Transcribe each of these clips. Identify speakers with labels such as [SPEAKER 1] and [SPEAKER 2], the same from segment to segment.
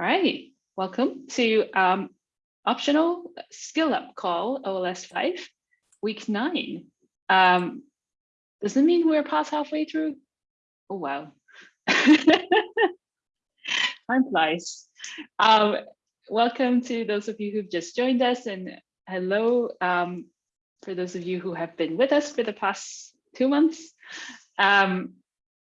[SPEAKER 1] All right, welcome to um, optional skill up call OLS 5, week nine. Um, does it mean we're past halfway through? Oh, wow. Time flies. Um, welcome to those of you who've just joined us and hello um, for those of you who have been with us for the past two months. Um,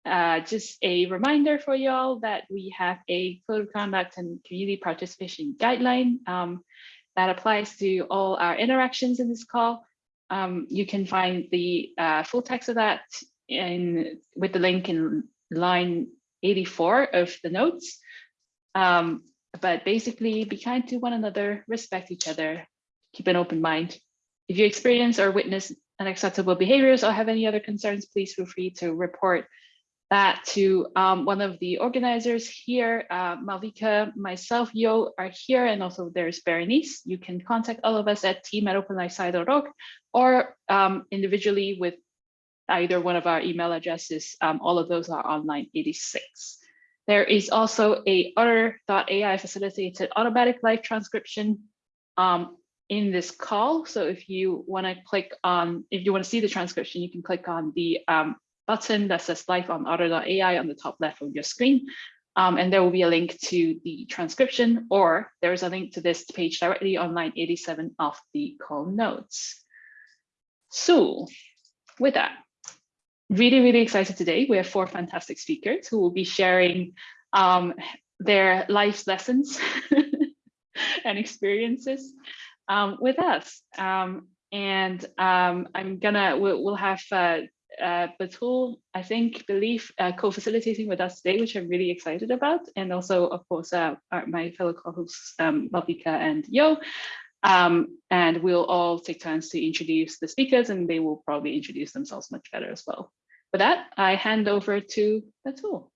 [SPEAKER 1] uh, just a reminder for y'all that we have a code of conduct and community participation guideline um, that applies to all our interactions in this call. Um, you can find the uh, full text of that in with the link in line 84 of the notes. Um, but basically be kind to one another, respect each other, keep an open mind. If you experience or witness unacceptable behaviors or have any other concerns, please feel free to report that to um, one of the organizers here, uh, Malvika, myself, Yo are here, and also there's Berenice. You can contact all of us at team at openlifesci.org or um, individually with either one of our email addresses. Um, all of those are on line 86. There is also a otter.ai facilitated automatic live transcription um, in this call. So if you want to click on, if you want to see the transcription, you can click on the um, button that says live on otter.ai on the top left of your screen. Um, and there will be a link to the transcription, or there is a link to this page directly on line 87 of the call notes. So with that, really, really excited today. We have four fantastic speakers who will be sharing um, their life lessons and experiences um, with us. Um, and um, I'm gonna, we'll, we'll have uh, uh, I think, believe uh, co-facilitating with us today, which I'm really excited about. And also, of course, uh, our, my fellow co-hosts, um, Malvika and Yo. Um, and we'll all take turns to introduce the speakers and they will probably introduce themselves much better as well. With that, I hand over to Batool.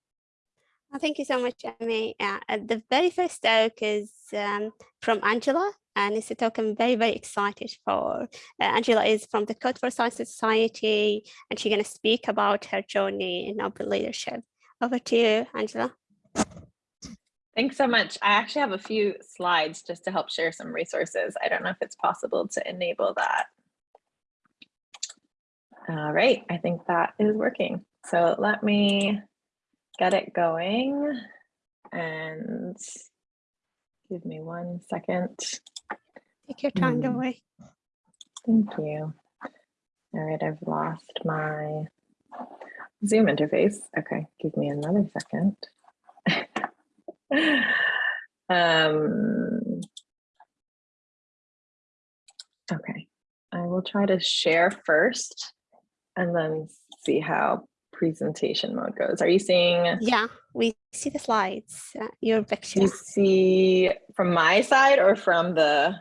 [SPEAKER 2] Well, thank you so much, Emmy. Uh, the very first talk is um, from Angela, and it's a talk I'm very, very excited for. Uh, Angela is from the Code for Science Society, and she's going to speak about her journey in open leadership. Over to you, Angela.
[SPEAKER 3] Thanks so much. I actually have a few slides just to help share some resources. I don't know if it's possible to enable that. All right, I think that is working. So let me get it going and give me one second.
[SPEAKER 2] Take your time, don't
[SPEAKER 3] Hmm.
[SPEAKER 2] worry.
[SPEAKER 3] Thank you. All right, I've lost my Zoom interface. Okay, give me another second. um, okay, I will try to share first and then see how presentation mode goes. Are you seeing,
[SPEAKER 2] Yeah, we see the slides, uh, your picture.
[SPEAKER 3] you see from my side or from the,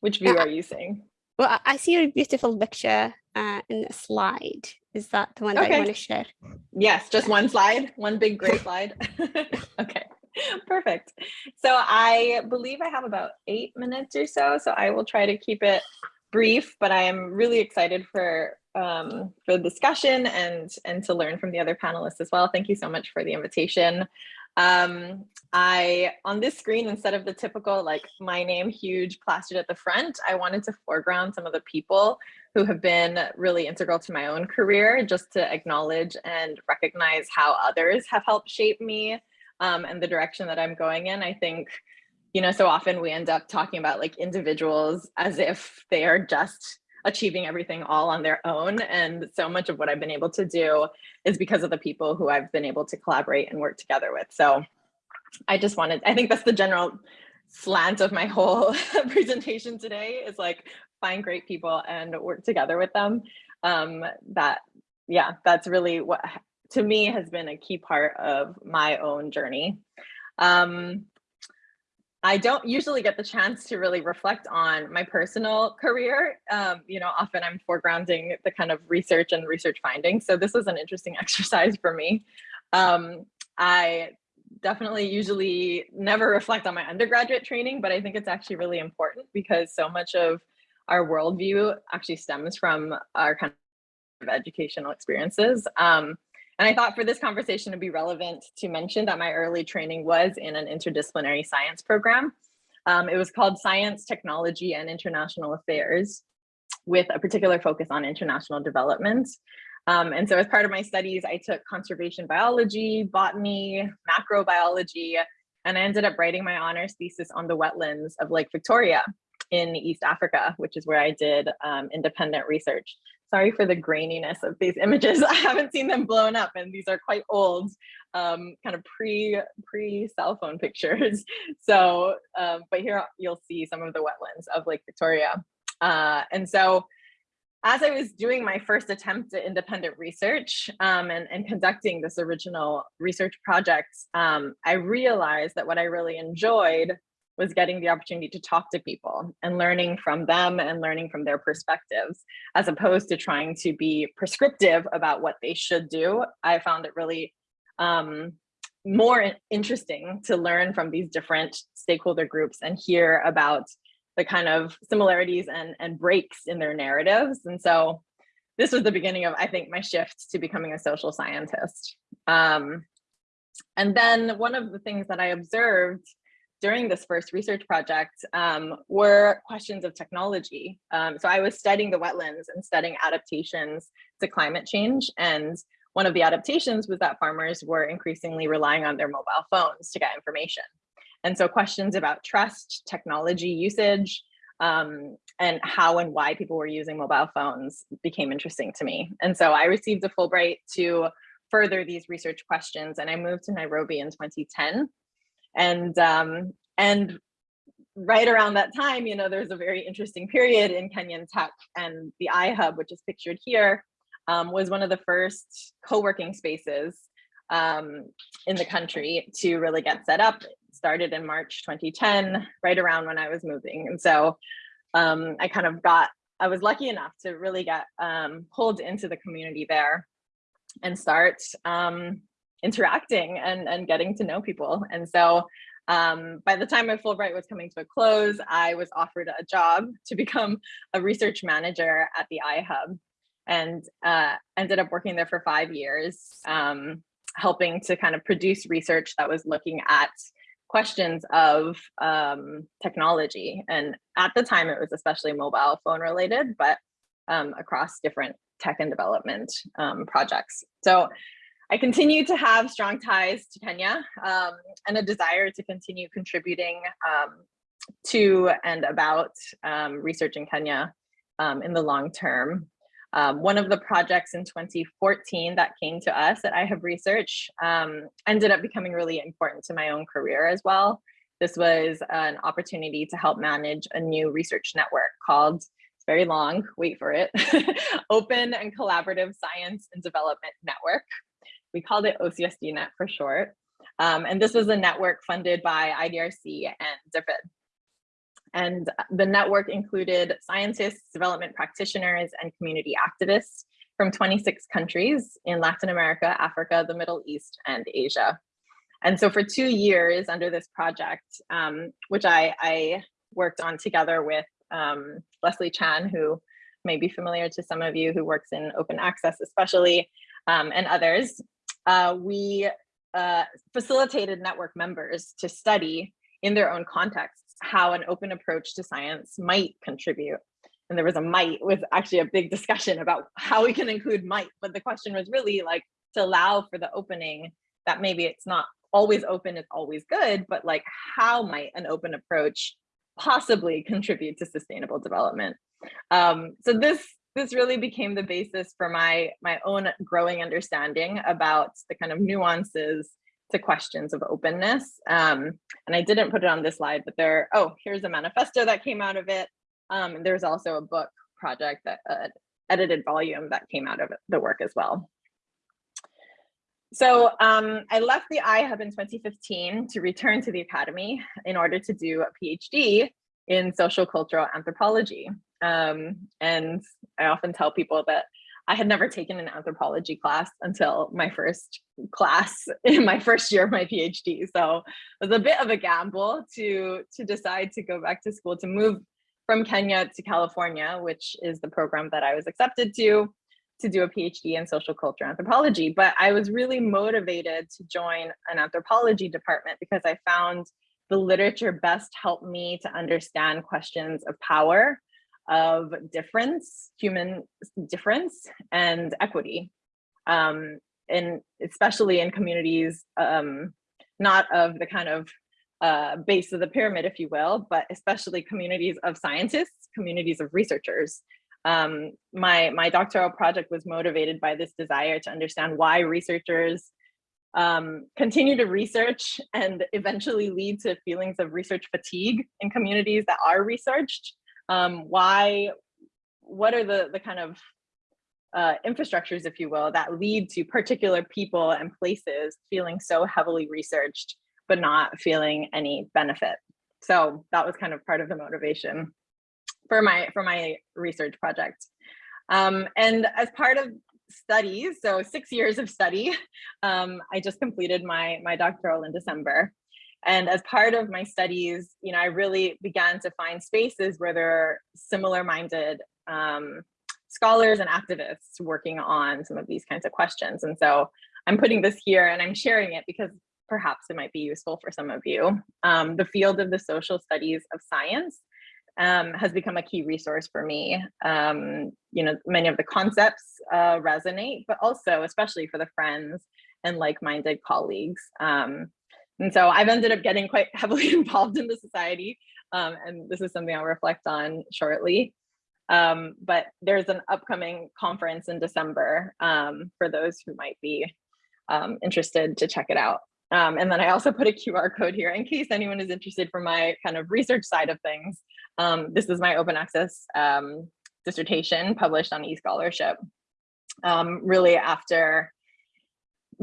[SPEAKER 3] which view
[SPEAKER 2] Uh,
[SPEAKER 3] are you seeing?
[SPEAKER 2] Well, I- see your beautiful picture uh, in a slide. Is that the one that you want to share?
[SPEAKER 3] Yes, just one slide, one big gray slide. okay, perfect. So I believe I have about eight minutes or so, so I will try to keep it brief, but I am really excited for um, for the discussion and and to learn from the other panelists as well. Thank you so much for the invitation. Um, I, on this screen, instead of the typical like my name huge plastered at the front, I wanted to foreground some of the people who have been really integral to my own career, just to acknowledge and recognize how others have helped shape me um, and the direction that I'm going in. I think, you know, so often we end up talking about like individuals as if they are just achieving everything all on their own. And so much of what I've been able to do is because of the people who I've been able to collaborate and work together with. So I just wanted, I think that's the general slant of my whole presentation today is like find great people and work together with them. Um, that, yeah, that's really what to me has been a key part of my own journey. Um, I don't usually get the chance to really reflect on my personal career. Um, you know, often I'm foregrounding the kind of research and research findings. So this was an interesting exercise for me. Um, I definitely usually never reflect on my undergraduate training, but I think it's actually really important because so much of our worldview actually stems from our kind of educational experiences. Um, And I thought for this conversation to be relevant to mention that my early training was in an interdisciplinary science program. Um, it was called Science, Technology, and International Affairs with a particular focus on international development. Um, and so as part of my studies, I took conservation biology, botany, macrobiology, and I ended up writing my honors thesis on the wetlands of Lake Victoria in East Africa, which is where I did um, independent research. Sorry for the graininess of these images. I haven't seen them blown up and these are quite old, um, kind of pre pre cell phone pictures. So, um, but here you'll see some of the wetlands of Lake Victoria. Uh, and so as I was doing my first attempt at independent research um, and, and, conducting this original research project, um, I realized that what I really enjoyed was getting the opportunity to talk to people and learning from them and learning from their perspectives, as opposed to trying to be prescriptive about what they should do. I found it really um, more interesting to learn from these different stakeholder groups and hear about the kind of similarities and, and breaks in their narratives. And so this was the beginning of, I think, my shift to becoming a social scientist. Um, and then one of the things that I observed during this first research project um, were questions of technology. Um, so I was studying the wetlands and studying adaptations to climate change. And one of the adaptations was that farmers were increasingly relying on their mobile phones to get information. And so questions about trust, technology usage, um, and how and why people were using mobile phones became interesting to me. And so I received a Fulbright to further these research questions and I moved to Nairobi in 2010. And, um, and right around that time, you know, there's a very interesting period in Kenyan tech and the iHub, which is pictured here, um, was one of the first co-working spaces um, in the country to really get set up started in March 2010, right around when I was moving. And so um, I kind of got, I was lucky enough to really get um, pulled into the community there and start um, interacting and, and getting to know people. And so um, by the time my Fulbright was coming to a close, I was offered a job to become a research manager at the iHub and uh, ended up working there for five years, um, helping to kind of produce research that was looking at questions of um, technology. And at the time, it was especially mobile phone related, but um, across different tech and development um, projects. So I continue to have strong ties to Kenya um, and a desire to continue contributing um, to and about um, research in Kenya in the long term. Um, one of the projects in 2014 that came to us that I have researched um, ended up becoming really important to my own career as well. This was an opportunity to help manage a new research network called, it's very long, wait for it, Open and Collaborative Science and Development Network. We called it OCSDNet for short. Um, and this was a network funded by IDRC and DFID. And the network included scientists, development practitioners, and community activists from 26 countries in Latin America, Africa, the Middle East, and Asia. And so for two years under this project, um, which I, I, worked on together with um, Leslie Chan, who may be familiar to some of you who works in open access especially, um, and others, uh, we uh, facilitated network members to study in their own contexts how an open approach to science might contribute. And there was a might with actually a big discussion about how we can include might, but the question was really like to allow for the opening that maybe it's not always open is always good, but like how might an open approach possibly contribute to sustainable development? Um, so this this really became the basis for my my own growing understanding about the kind of nuances to questions of openness. Um, and I didn't put it on this slide, but there, oh, here's a manifesto that came out of it. Um, and there's also a book project that uh, edited volume that came out of the work as well. So um, I left the iHub in 2015 to return to the academy in order to do a PhD in social cultural anthropology. Um, and I often tell people that I had never taken an anthropology class until my first class in my first year of my PhD. So it was a bit of a gamble to, to decide to go back to school, to move from Kenya to California, which is the program that I was accepted to, to do a PhD in social culture anthropology, but I was really motivated to join an anthropology department because I found the literature best helped me to understand questions of power, of difference, human difference, and equity. Um, and especially in communities, um, not of the kind of uh, base of the pyramid, if you will, but especially communities of scientists, communities of researchers. Um, my, my doctoral project was motivated by this desire to understand why researchers um, continue to research and eventually lead to feelings of research fatigue in communities that are researched. Um, why, what are the, the kind of uh, infrastructures, if you will, that lead to particular people and places feeling so heavily researched, but not feeling any benefit. So that was kind of part of the motivation for my for my research project. Um, and as part of studies, so six years of study, um, I just completed my my doctoral in December. And as part of my studies, you know, I really began to find spaces where there are similar minded um, scholars and activists working on some of these kinds of questions. And so I'm putting this here and I'm sharing it because perhaps it might be useful for some of you. Um, the field of the social studies of science um, has become a key resource for me. Um, you know, many of the concepts uh, resonate, but also especially for the friends and like-minded colleagues. Um, and so I've ended up getting quite heavily involved in the society. Um, and this is something I'll reflect on shortly. Um, but there's an upcoming conference in December um, for those who might be interested to check it out. Um, and then I also put a QR code here in case anyone is interested for my kind of research side of things. Um, this is my open access um, dissertation published on eScholarship. Um, really after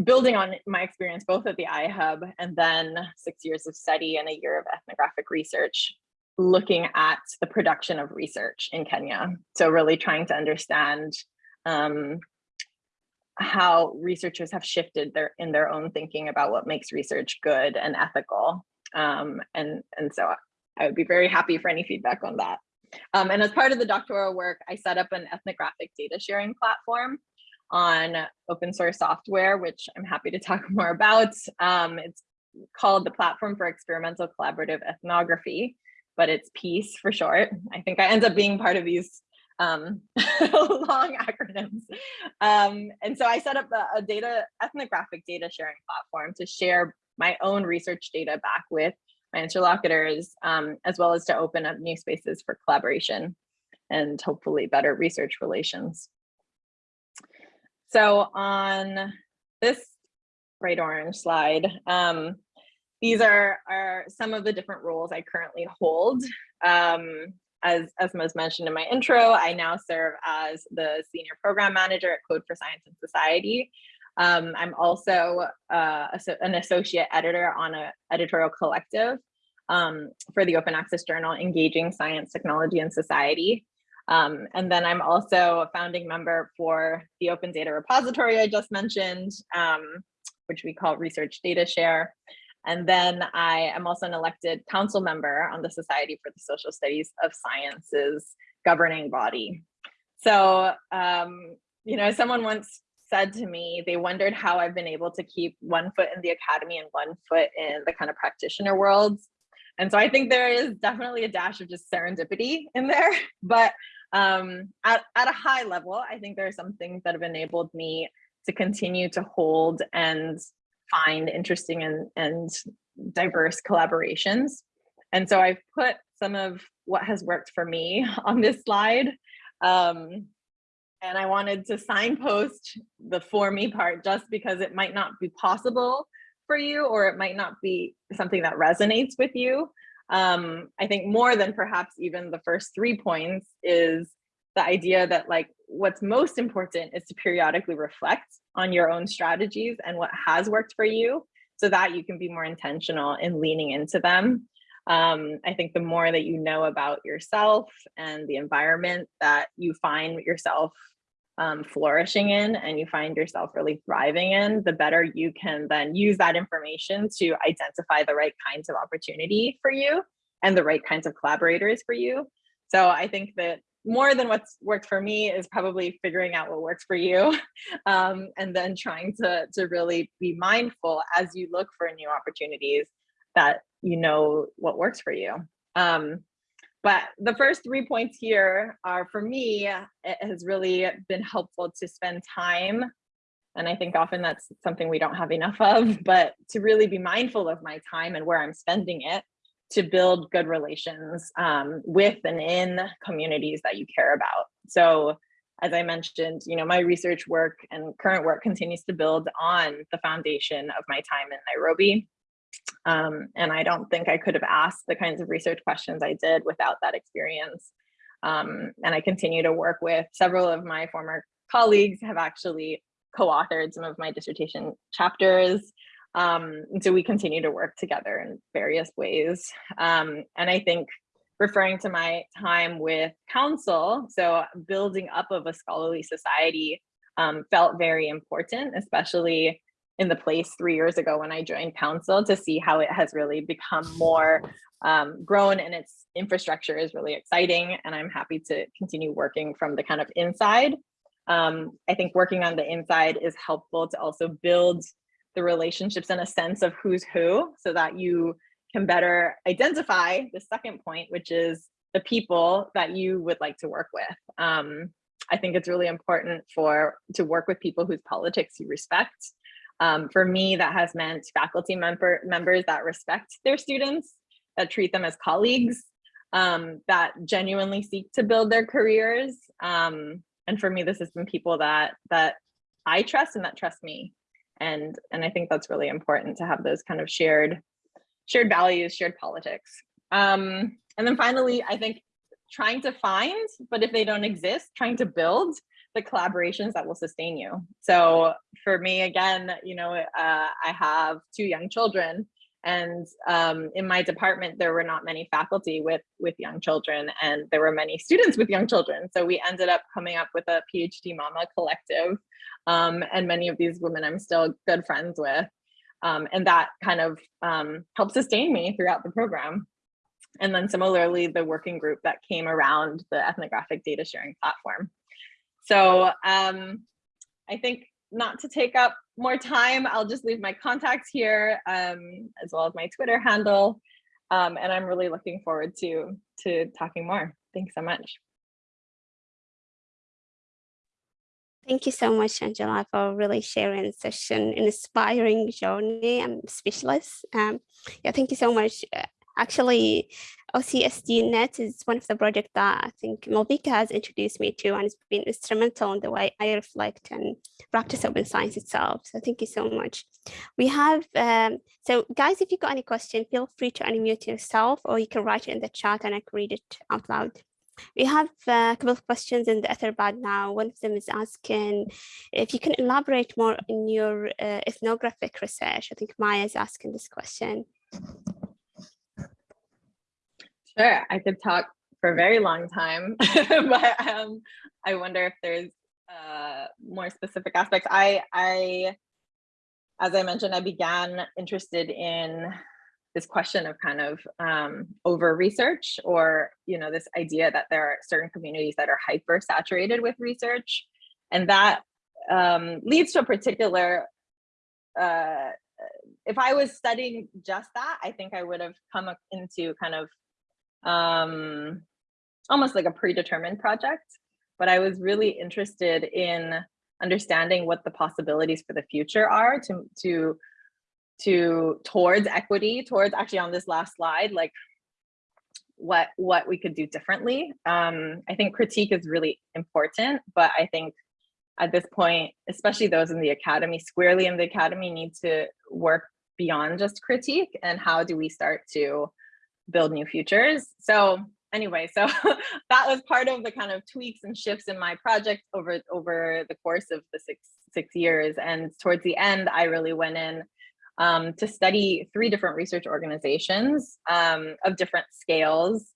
[SPEAKER 3] building on my experience both at the iHub and then six years of study and a year of ethnographic research, looking at the production of research in Kenya. So really trying to understand um, how researchers have shifted their in their own thinking about what makes research good and ethical. Um, and, and so I would be very happy for any feedback on that. Um, and as part of the doctoral work, I set up an ethnographic data sharing platform on open source software, which I'm happy to talk more about. Um, it's called the Platform for Experimental Collaborative Ethnography, but it's PECE for short. I think I end up being part of these um, long acronyms. Um, and so I set up a, a, data ethnographic data sharing platform to share my own research data back with my interlocutors, um, as well as to open up new spaces for collaboration and hopefully better research relations. So on this bright orange slide, um, these are, are some of the different roles I currently hold. Um, as, as was mentioned in my intro, I now serve as the senior program manager at Code for Science and Society. Um, I'm also uh, an associate editor on an editorial collective um, for the open access journal, Engaging Science, Technology, and Society. Um, and then I'm also a founding member for the open data repository I just mentioned, um, which we call Research Data Share. And then I am also an elected council member on the Society for the Social Studies of Sciences governing body. So, um, you know, someone once said to me, they wondered how I've been able to keep one foot in the academy and one foot in the kind of practitioner worlds. And so I think there is definitely a dash of just serendipity in there, but um, at, at a high level, I think there are some things that have enabled me to continue to hold and find interesting and, and diverse collaborations. And so I've put some of what has worked for me on this slide. Um, and I wanted to signpost the for me part just because it might not be possible for you or it might not be something that resonates with you. Um, I think more than perhaps even the first three points is the idea that like what's most important is to periodically reflect on your own strategies and what has worked for you so that you can be more intentional in leaning into them. Um, I think the more that you know about yourself and the environment that you find yourself um, flourishing in and you find yourself really thriving in, the better you can then use that information to identify the right kinds of opportunity for you and the right kinds of collaborators for you. So I think that more than what's worked for me is probably figuring out what works for you um, and then trying to, to really be mindful as you look for new opportunities that you know what works for you. Um, but the first three points here are for me, it has really been helpful to spend time. And I think often that's something we don't have enough of, but to really be mindful of my time and where I'm spending it to build good relations um, with and in communities that you care about. So as I mentioned, you know, my research work and current work continues to build on the foundation of my time in Nairobi. Um, and I don't think I could have asked the kinds of research questions I did without that experience. Um, and I continue to work with several of my former colleagues have actually co-authored some of my dissertation chapters. Um, so we continue to work together in various ways. Um, and I think referring to my time with council, so building up of a scholarly society um, felt very important, especially in the place three years ago when I joined council to see how it has really become more um, grown and its infrastructure is really exciting. And I'm happy to continue working from the kind of inside. Um, I think working on the inside is helpful to also build the relationships and a sense of who's who so that you can better identify the second point, which is the people that you would like to work with. Um, I think it's really important for to work with people whose politics you respect um, for me, that has meant faculty member members that respect their students, that treat them as colleagues, um, that genuinely seek to build their careers. Um, and for me, this has been people that that I trust and that trust me. And, and I think that's really important to have those kind of shared, shared values, shared politics. Um, and then finally, I think trying to find, but if they don't exist, trying to build the collaborations that will sustain you. So for me, again, you know, uh, I have two young children and um, in my department, there were not many faculty with, with young children and there were many students with young children. So we ended up coming up with a PhD Mama collective. Um, and many of these women I'm still good friends with. Um, and that kind of um, helped sustain me throughout the program. And then similarly, the working group that came around the ethnographic data sharing platform. So um, I think not to take up more time, I'll just leave my contacts here um, as well as my Twitter handle. Um, and I'm really looking forward to, to talking more. Thanks so much.
[SPEAKER 2] Thank you so much, Angela, for really sharing such an inspiring journey. I'm speechless. Um, yeah, thank you so much. Uh, Actually, OCSD Net is one of the projects that I think Malvika has introduced me to and it's been instrumental in the way I reflect and practice open science itself. So thank you so much. We have, um, so guys, if you've got any question, feel free to unmute yourself or you can write it in the chat and I can read it out loud. We have a couple of questions in the Etherpad now. One of them is asking if you can elaborate more in your uh, ethnographic research. I think Maya is asking this question.
[SPEAKER 3] Sure, I could talk for a very long time, but um, I wonder if there's uh, more specific aspects. I, I, as I mentioned, I began interested in this question of kind of um, over research or, you know, this idea that there are certain communities that are hyper saturated with research. And that um, leads to a particular, uh, if I was studying just that, I think I would have come into kind of um, almost like a predetermined project, but I was really interested in understanding what the possibilities for the future are to, to, to towards equity, towards actually on this last slide, like what, what we could do differently. Um, I think critique is really important, but I think at this point, especially those in the academy, squarely in the academy need to work beyond just critique and how do we start to build new futures. So anyway, so that was part of the kind of tweaks and shifts in my project over over the course of the six six years. And towards the end, I really went in um, to study three different research organizations um, of different scales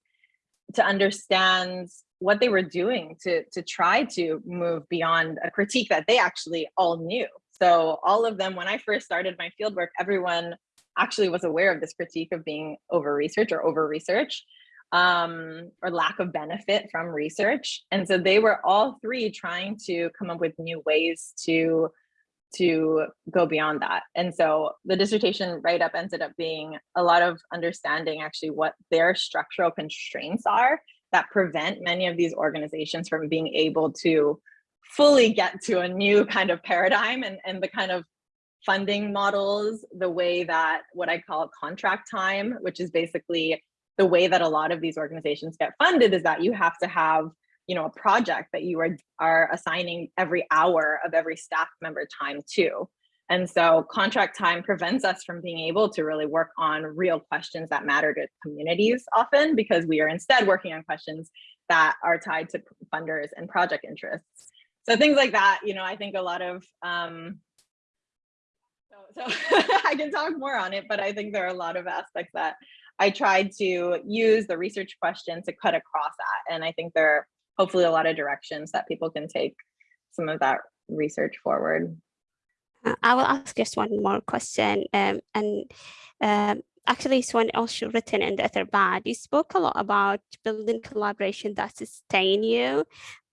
[SPEAKER 3] to understand what they were doing to, to try to move beyond a critique that they actually all knew. So all of them, when I first started my fieldwork, everyone actually was aware of this critique of being over research or over research. um, or lack of benefit from research. And so they were all three trying to come up with new ways to to go beyond that. And so the dissertation write up ended up being a lot of understanding actually what their structural constraints are that prevent many of these organizations from being able to fully get to a new kind of paradigm and, and the kind of funding models, the way that what I call contract time, which is basically the way that a lot of these organizations get funded is that you have to have you know, a project that you are, are assigning every hour of every staff member time to. And so contract time prevents us from being able to really work on real questions that matter to communities often because we are instead working on questions that are tied to funders and project interests. So things like that, you know, I think a lot of, um, so, I can talk more on it, but I think there are a lot of aspects that I tried to use the research question to cut across that. And I think there are hopefully a lot of directions that people can take some of that research forward.
[SPEAKER 2] Uh, I will ask just one more question. Um, and um, actually, it's one also written in the Etherpad. You spoke a lot about building collaboration that sustain you,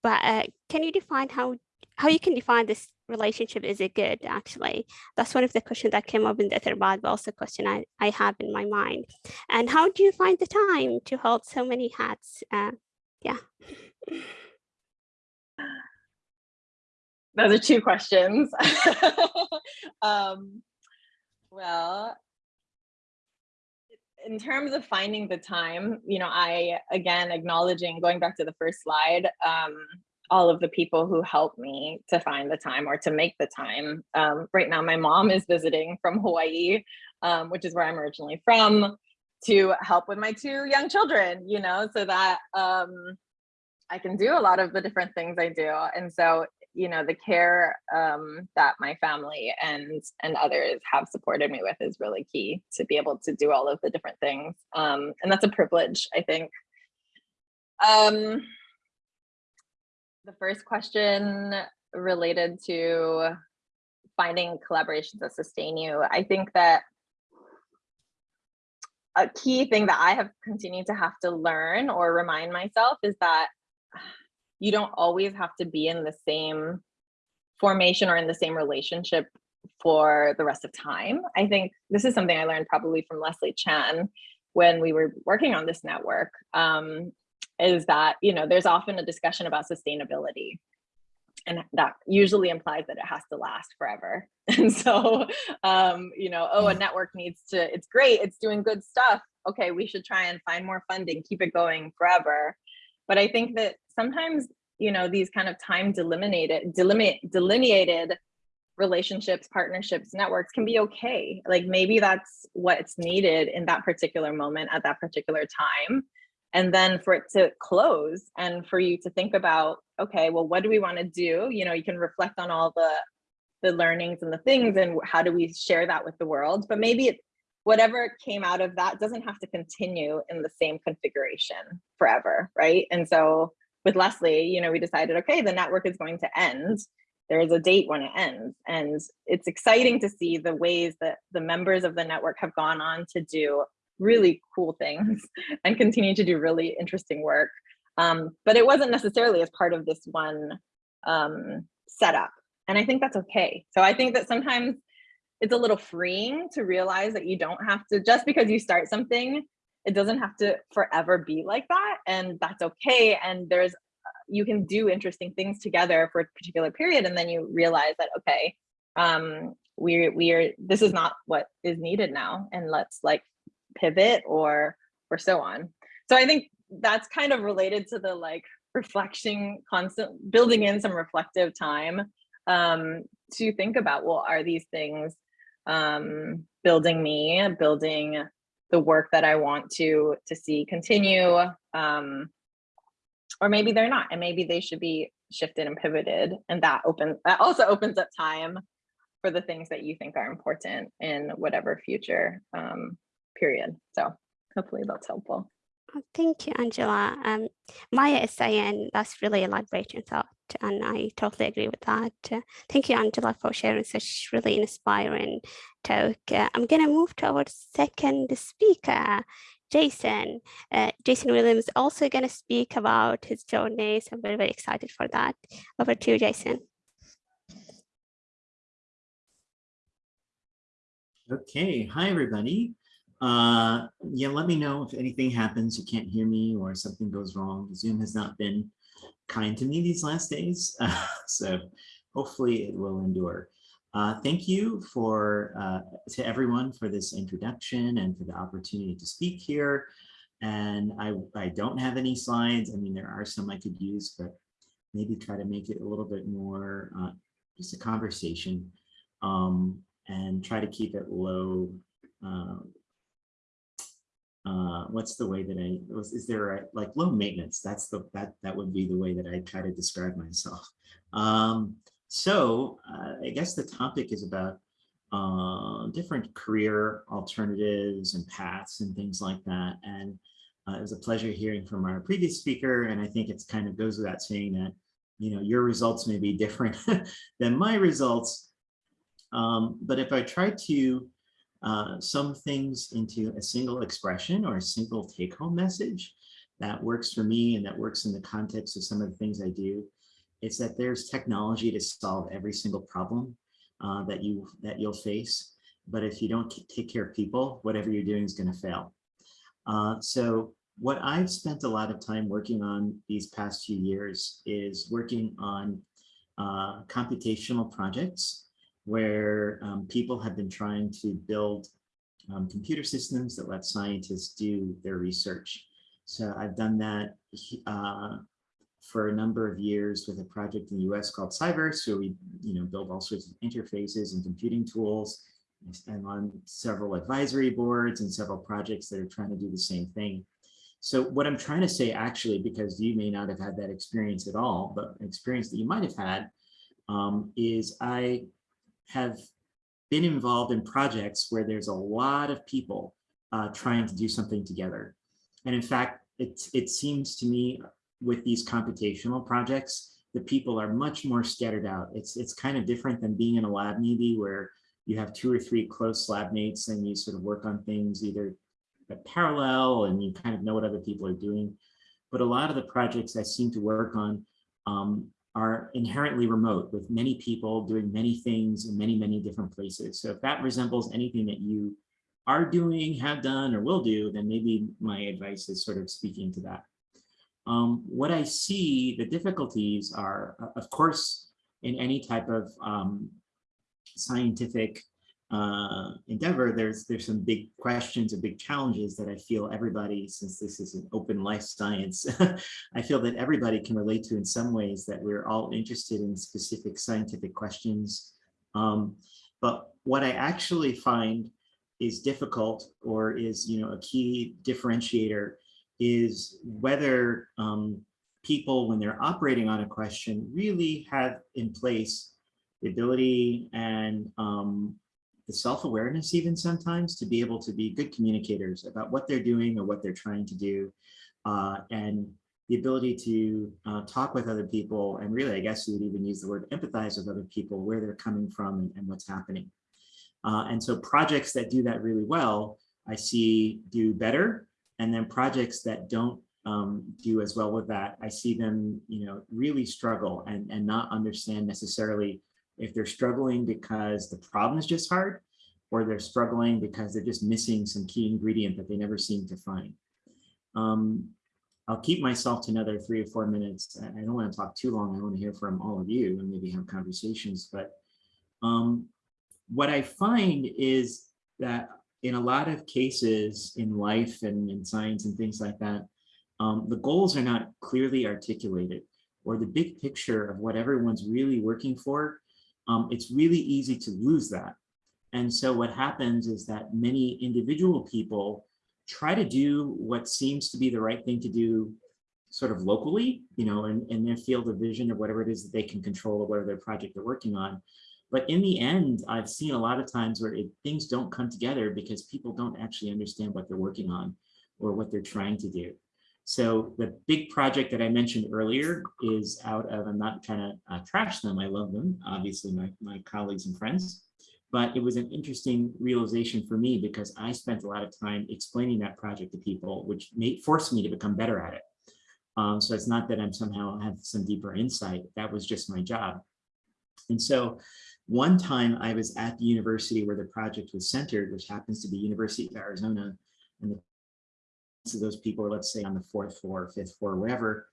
[SPEAKER 2] but uh, can you define how how you can define this relationship is it good actually? That's one of the questions that came up in the Etherpad, but also a question I, I have in my mind. And how do you find the time to hold so many hats uh, yeah?
[SPEAKER 3] Those are two questions. um, well, in terms of finding the time, you know, I, again, acknowledging, going back to the first slide, um, all of the people who helped me to find the time or to make the time. Um, right now, my mom is visiting from Hawaii, um, which is where I'm originally from, to help with my two young children, you know, so that um, I can do a lot of the different things I do. And so, you know, the care um, that my family and and others have supported me with is really key to be able to do all of the different things. Um, and that's a privilege, I think. Um, the first question related to finding collaborations that sustain you. I think that a key thing that I have continued to have to learn or remind myself is that you don't always have to be in the same formation or in the same relationship for the rest of time. I think this is something I learned probably from Leslie Chan when we were working on this network, um, is that, you know, there's often a discussion about sustainability. And that usually implies that it has to last forever. And so, um, you know, oh, a network needs to, it's great, it's doing good stuff. Okay, we should try and find more funding, keep it going forever. But I think that sometimes, you know, these kind of time delimited, delimit, delineated relationships, partnerships, networks can be okay. Like maybe that's what's needed in that particular moment at that particular time. And then for it to close and for you to think about, okay, well, what do we want to do? You know, you can reflect on all the the learnings and the things and how do we share that with the world? But maybe it, whatever came out of that doesn't have to continue in the same configuration forever, right? And so with Leslie, you know, we decided, okay, the network is going to end. There is a date when it ends. And it's exciting to see the ways that the members of the network have gone on to do really cool things and continue to do really interesting work. Um, but it wasn't necessarily as part of this one um, setup. And I think that's okay. So I think that sometimes it's a little freeing to realize that you don't have to just because you start something it doesn't have to forever be like that and that's okay and there's you can do interesting things together for a particular period and then you realize that okay um we we are this is not what is needed now and let's like pivot or or so on so i think that's kind of related to the like reflection constant building in some reflective time um to think about well are these things um, building me, building the work that I want to to see continue. Um, or maybe they're not, and maybe they should be shifted and pivoted. And that opens that also opens up time for the things that you think are important in whatever future um, period. So hopefully that's helpful.
[SPEAKER 2] Oh, thank you, Angela. Um, Maya is saying that's really a liberating thought, and I totally agree with that. Uh, thank you, Angela, for sharing such really inspiring talk. Uh, I'm going to move to our second speaker, Jason. Uh, Jason Williams is also going to speak about his journey. So I'm very, very excited for that. Over to you, Jason.
[SPEAKER 4] Okay, hi everybody. Uh, yeah, let me know if anything happens, you can't hear me or something goes wrong. Zoom has not been kind to me these last days, uh, so hopefully it will endure. Uh, thank you for uh, to everyone for this introduction and for the opportunity to speak here. And I, I don't have any slides. I mean, there are some I could use, but maybe try to make it a little bit more uh, just a conversation um, and try to keep it low. Uh, what's the way that I was? Is there a, like low maintenance? That's the that that would be the way that I try to describe myself. Um, so uh, I guess the topic is about uh, different career alternatives and paths and things like that. And uh, it was a pleasure hearing from our previous speaker. And I think it's kind of goes without saying that, you know, your results may be different than my results. Um, but if I try to uh, sum things into a single expression or a single take home message that works for me and that works in the context of some of the things I do, it's that there's technology to solve every single problem uh, that you that you'll face. But if you don't take care of people, whatever you're doing is going to fail. Uh, so what I've spent a lot of time working on these past few years is working on uh, computational projects where um, people have been trying to build um, computer systems that let scientists do their research. So I've done that uh, for a number of years with a project in the US called CyVerse, where we you know, build all sorts of interfaces and computing tools. I'm on several advisory boards and several projects that are trying to do the same thing. So what I'm trying to say actually, because you may not have had that experience at all, but experience that you might have had, um, is I have been involved in projects where there's a lot of people uh, trying to do something together. And in fact, it, it seems to me with these computational projects, the people are much more scattered out. It's, it's kind of different than being in a lab maybe where you have two or three close lab mates and you sort of work on things either parallel and you kind of know what other people are doing. But a lot of the projects I seem to work on um, are inherently remote with many people doing many things in many, many different places. So if that resembles anything that you are doing, have done, or will do, then maybe my advice is sort of speaking to that. Um, what I see, the difficulties are, uh, of course, in any type of um, scientific uh, endeavor, there's there's some big questions and big challenges that I feel everybody, since this is an open life science, I feel that everybody can relate to in some ways that we're all interested in specific scientific questions. Um, but what I actually find is difficult or is you know a key differentiator is whether um, people, when they're operating on a question, really have in place the ability and um, the self-awareness even sometimes to be able to be good communicators about what they're doing or what they're trying to do uh, and the ability to uh, talk with other people and really I guess you would even use the word empathize with other people where they're coming from and, and what's happening. Uh, and so projects that do that really well I see do better and then projects that don't um, do as well with that, I see them, you know, really struggle and, and not understand necessarily if they're struggling because the problem is just hard or they're struggling because they're just missing some key ingredient that they never seem to find. Um, I'll keep myself to another three or four minutes. I don't want to talk too long. I want to hear from all of you and maybe have conversations. But um, what I find is that in a lot of cases in life and in science and things like that, um, the goals are not clearly articulated or the big picture of what everyone's really working for, um, it's really easy to lose that. And so what happens is that many individual people try to do what seems to be the right thing to do sort of locally, you know, in, in their field of vision or whatever it is that they can control or whatever their project they're working on. But in the end, I've seen a lot of times where it, things don't come together because people don't actually understand what they're working on or what they're trying to do. So the big project that I mentioned earlier is out of, I'm not trying to uh, trash them, I love them, obviously my, my colleagues and friends. but it was an interesting realization for me because I spent a lot of time explaining that project to people, which made forced me to become better at it. Um, so it's not that I'm somehow have some deeper insight. That was just my job. And so one time I was at the university where the project was centered, which happens to be University of Arizona. And the, those people are, let's say, on the fourth floor, fifth floor, wherever,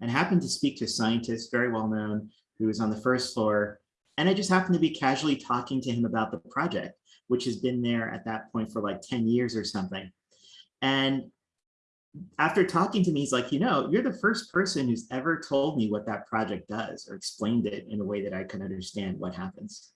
[SPEAKER 4] and happened to speak to a scientist, very well known, who was on the first floor. And I just happened to be casually talking to him about the project, which has been there at that point for like 10 years or something. And after talking to me, he's like, you know, you're the first person who's ever told me what that project does or explained it in a way that I can understand what happens.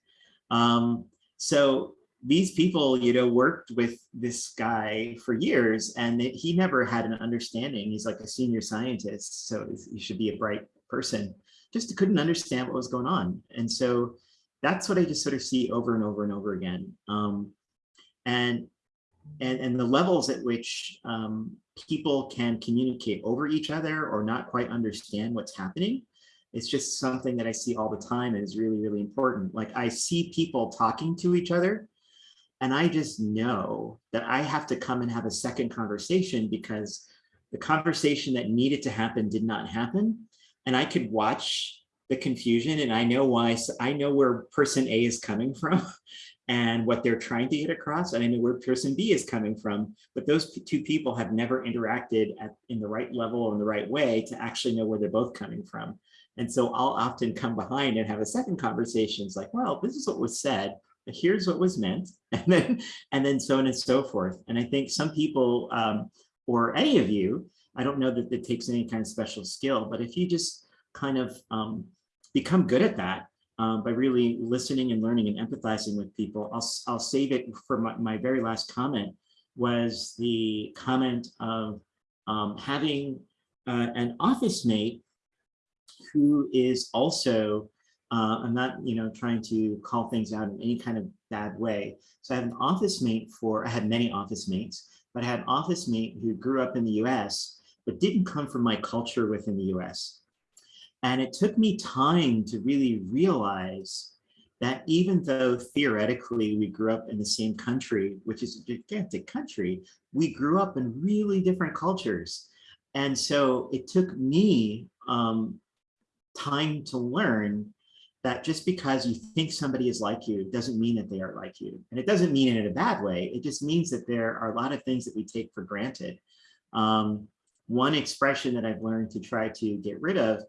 [SPEAKER 4] Um, so these people, you know, worked with this guy for years and it, he never had an understanding. He's like a senior scientist, so he should be a bright person. Just couldn't understand what was going on. And so that's what I just sort of see over and over and over again. Um, and, and, and the levels at which um, people can communicate over each other or not quite understand what's happening. It's just something that I see all the time and is really, really important. Like I see people talking to each other and I just know that I have to come and have a second conversation because the conversation that needed to happen did not happen. And I could watch the confusion and I know why, I know where person A is coming from and what they're trying to get across. And I know where person B is coming from, but those two people have never interacted at, in the right level or in the right way to actually know where they're both coming from. And so I'll often come behind and have a second conversation. It's like, well, this is what was said, here's what was meant, and then and then so on and so forth. And I think some people, um, or any of you, I don't know that it takes any kind of special skill, but if you just kind of um, become good at that, um, by really listening and learning and empathizing with people. I'll, I'll save it for my, my very last comment was the comment of um, having uh, an office mate who is also, uh, I'm not, you know, trying to call things out in any kind of bad way. So I had an office mate for, I had many office mates, but I had an office mate who grew up in the US, but didn't come from my culture within the US. And it took me time to really realize that even though theoretically we grew up in the same country, which is a gigantic country, we grew up in really different cultures. And so it took me um, time to learn that just because you think somebody is like you doesn't mean that they are like you. And it doesn't mean it in a bad way. It just means that there are a lot of things that we take for granted. Um, one expression that I've learned to try to get rid of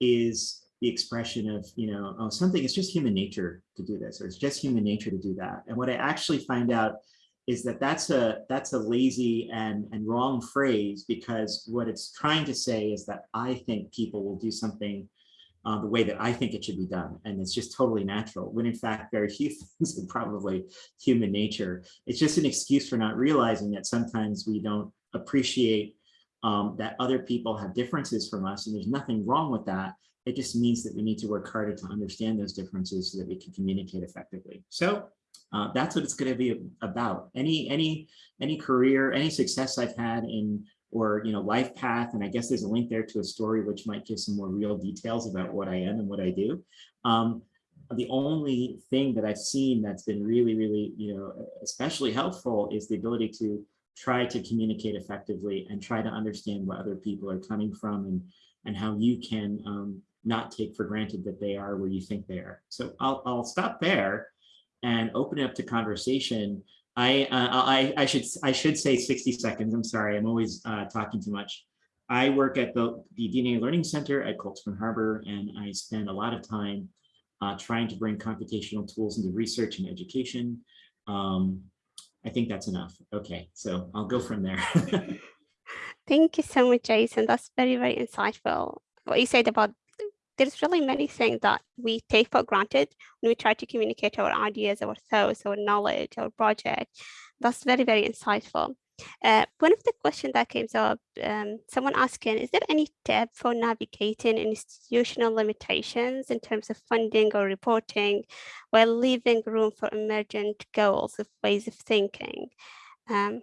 [SPEAKER 4] is the expression of, you know, oh, something, it's just human nature to do this, or it's just human nature to do that. And what I actually find out is that that's a that's a lazy and, and wrong phrase because what it's trying to say is that I think people will do something uh, the way that I think it should be done. And it's just totally natural, when in fact, very few things are probably human nature. It's just an excuse for not realizing that sometimes we don't appreciate um, that other people have differences from us and there's nothing wrong with that. It just means that we need to work harder to understand those differences so that we can communicate effectively. So uh, that's what it's going to be about. Any any any career, any success I've had in or you know life path, and I guess there's a link there to a story which might give some more real details about what I am and what I do. Um, the only thing that I've seen that's been really, really, you know, especially helpful is the ability to try to communicate effectively and try to understand what other people are coming from and, and how you can um, not take for granted that they are where you think they are. So I'll, I'll stop there and open it up to conversation. I, uh, I, I, should, I should say 60 seconds. I'm sorry, I'm always uh, talking too much. I work at the, the DNA Learning Center at Cold Spring Harbor, and I spend a lot of time uh, trying to bring computational tools into research and education. Um, I think that's enough. Okay, so I'll go from there.
[SPEAKER 2] Thank you so much, Jason. That's very, very insightful. What you said about there's really many things that we take for granted when we try to communicate our ideas, our thoughts, our knowledge, our project. That's very, very insightful. Uh, one of the questions that came up, um, someone asking, is there any tip for navigating institutional limitations in terms of funding or reporting while leaving room for emergent goals of ways of thinking? Um,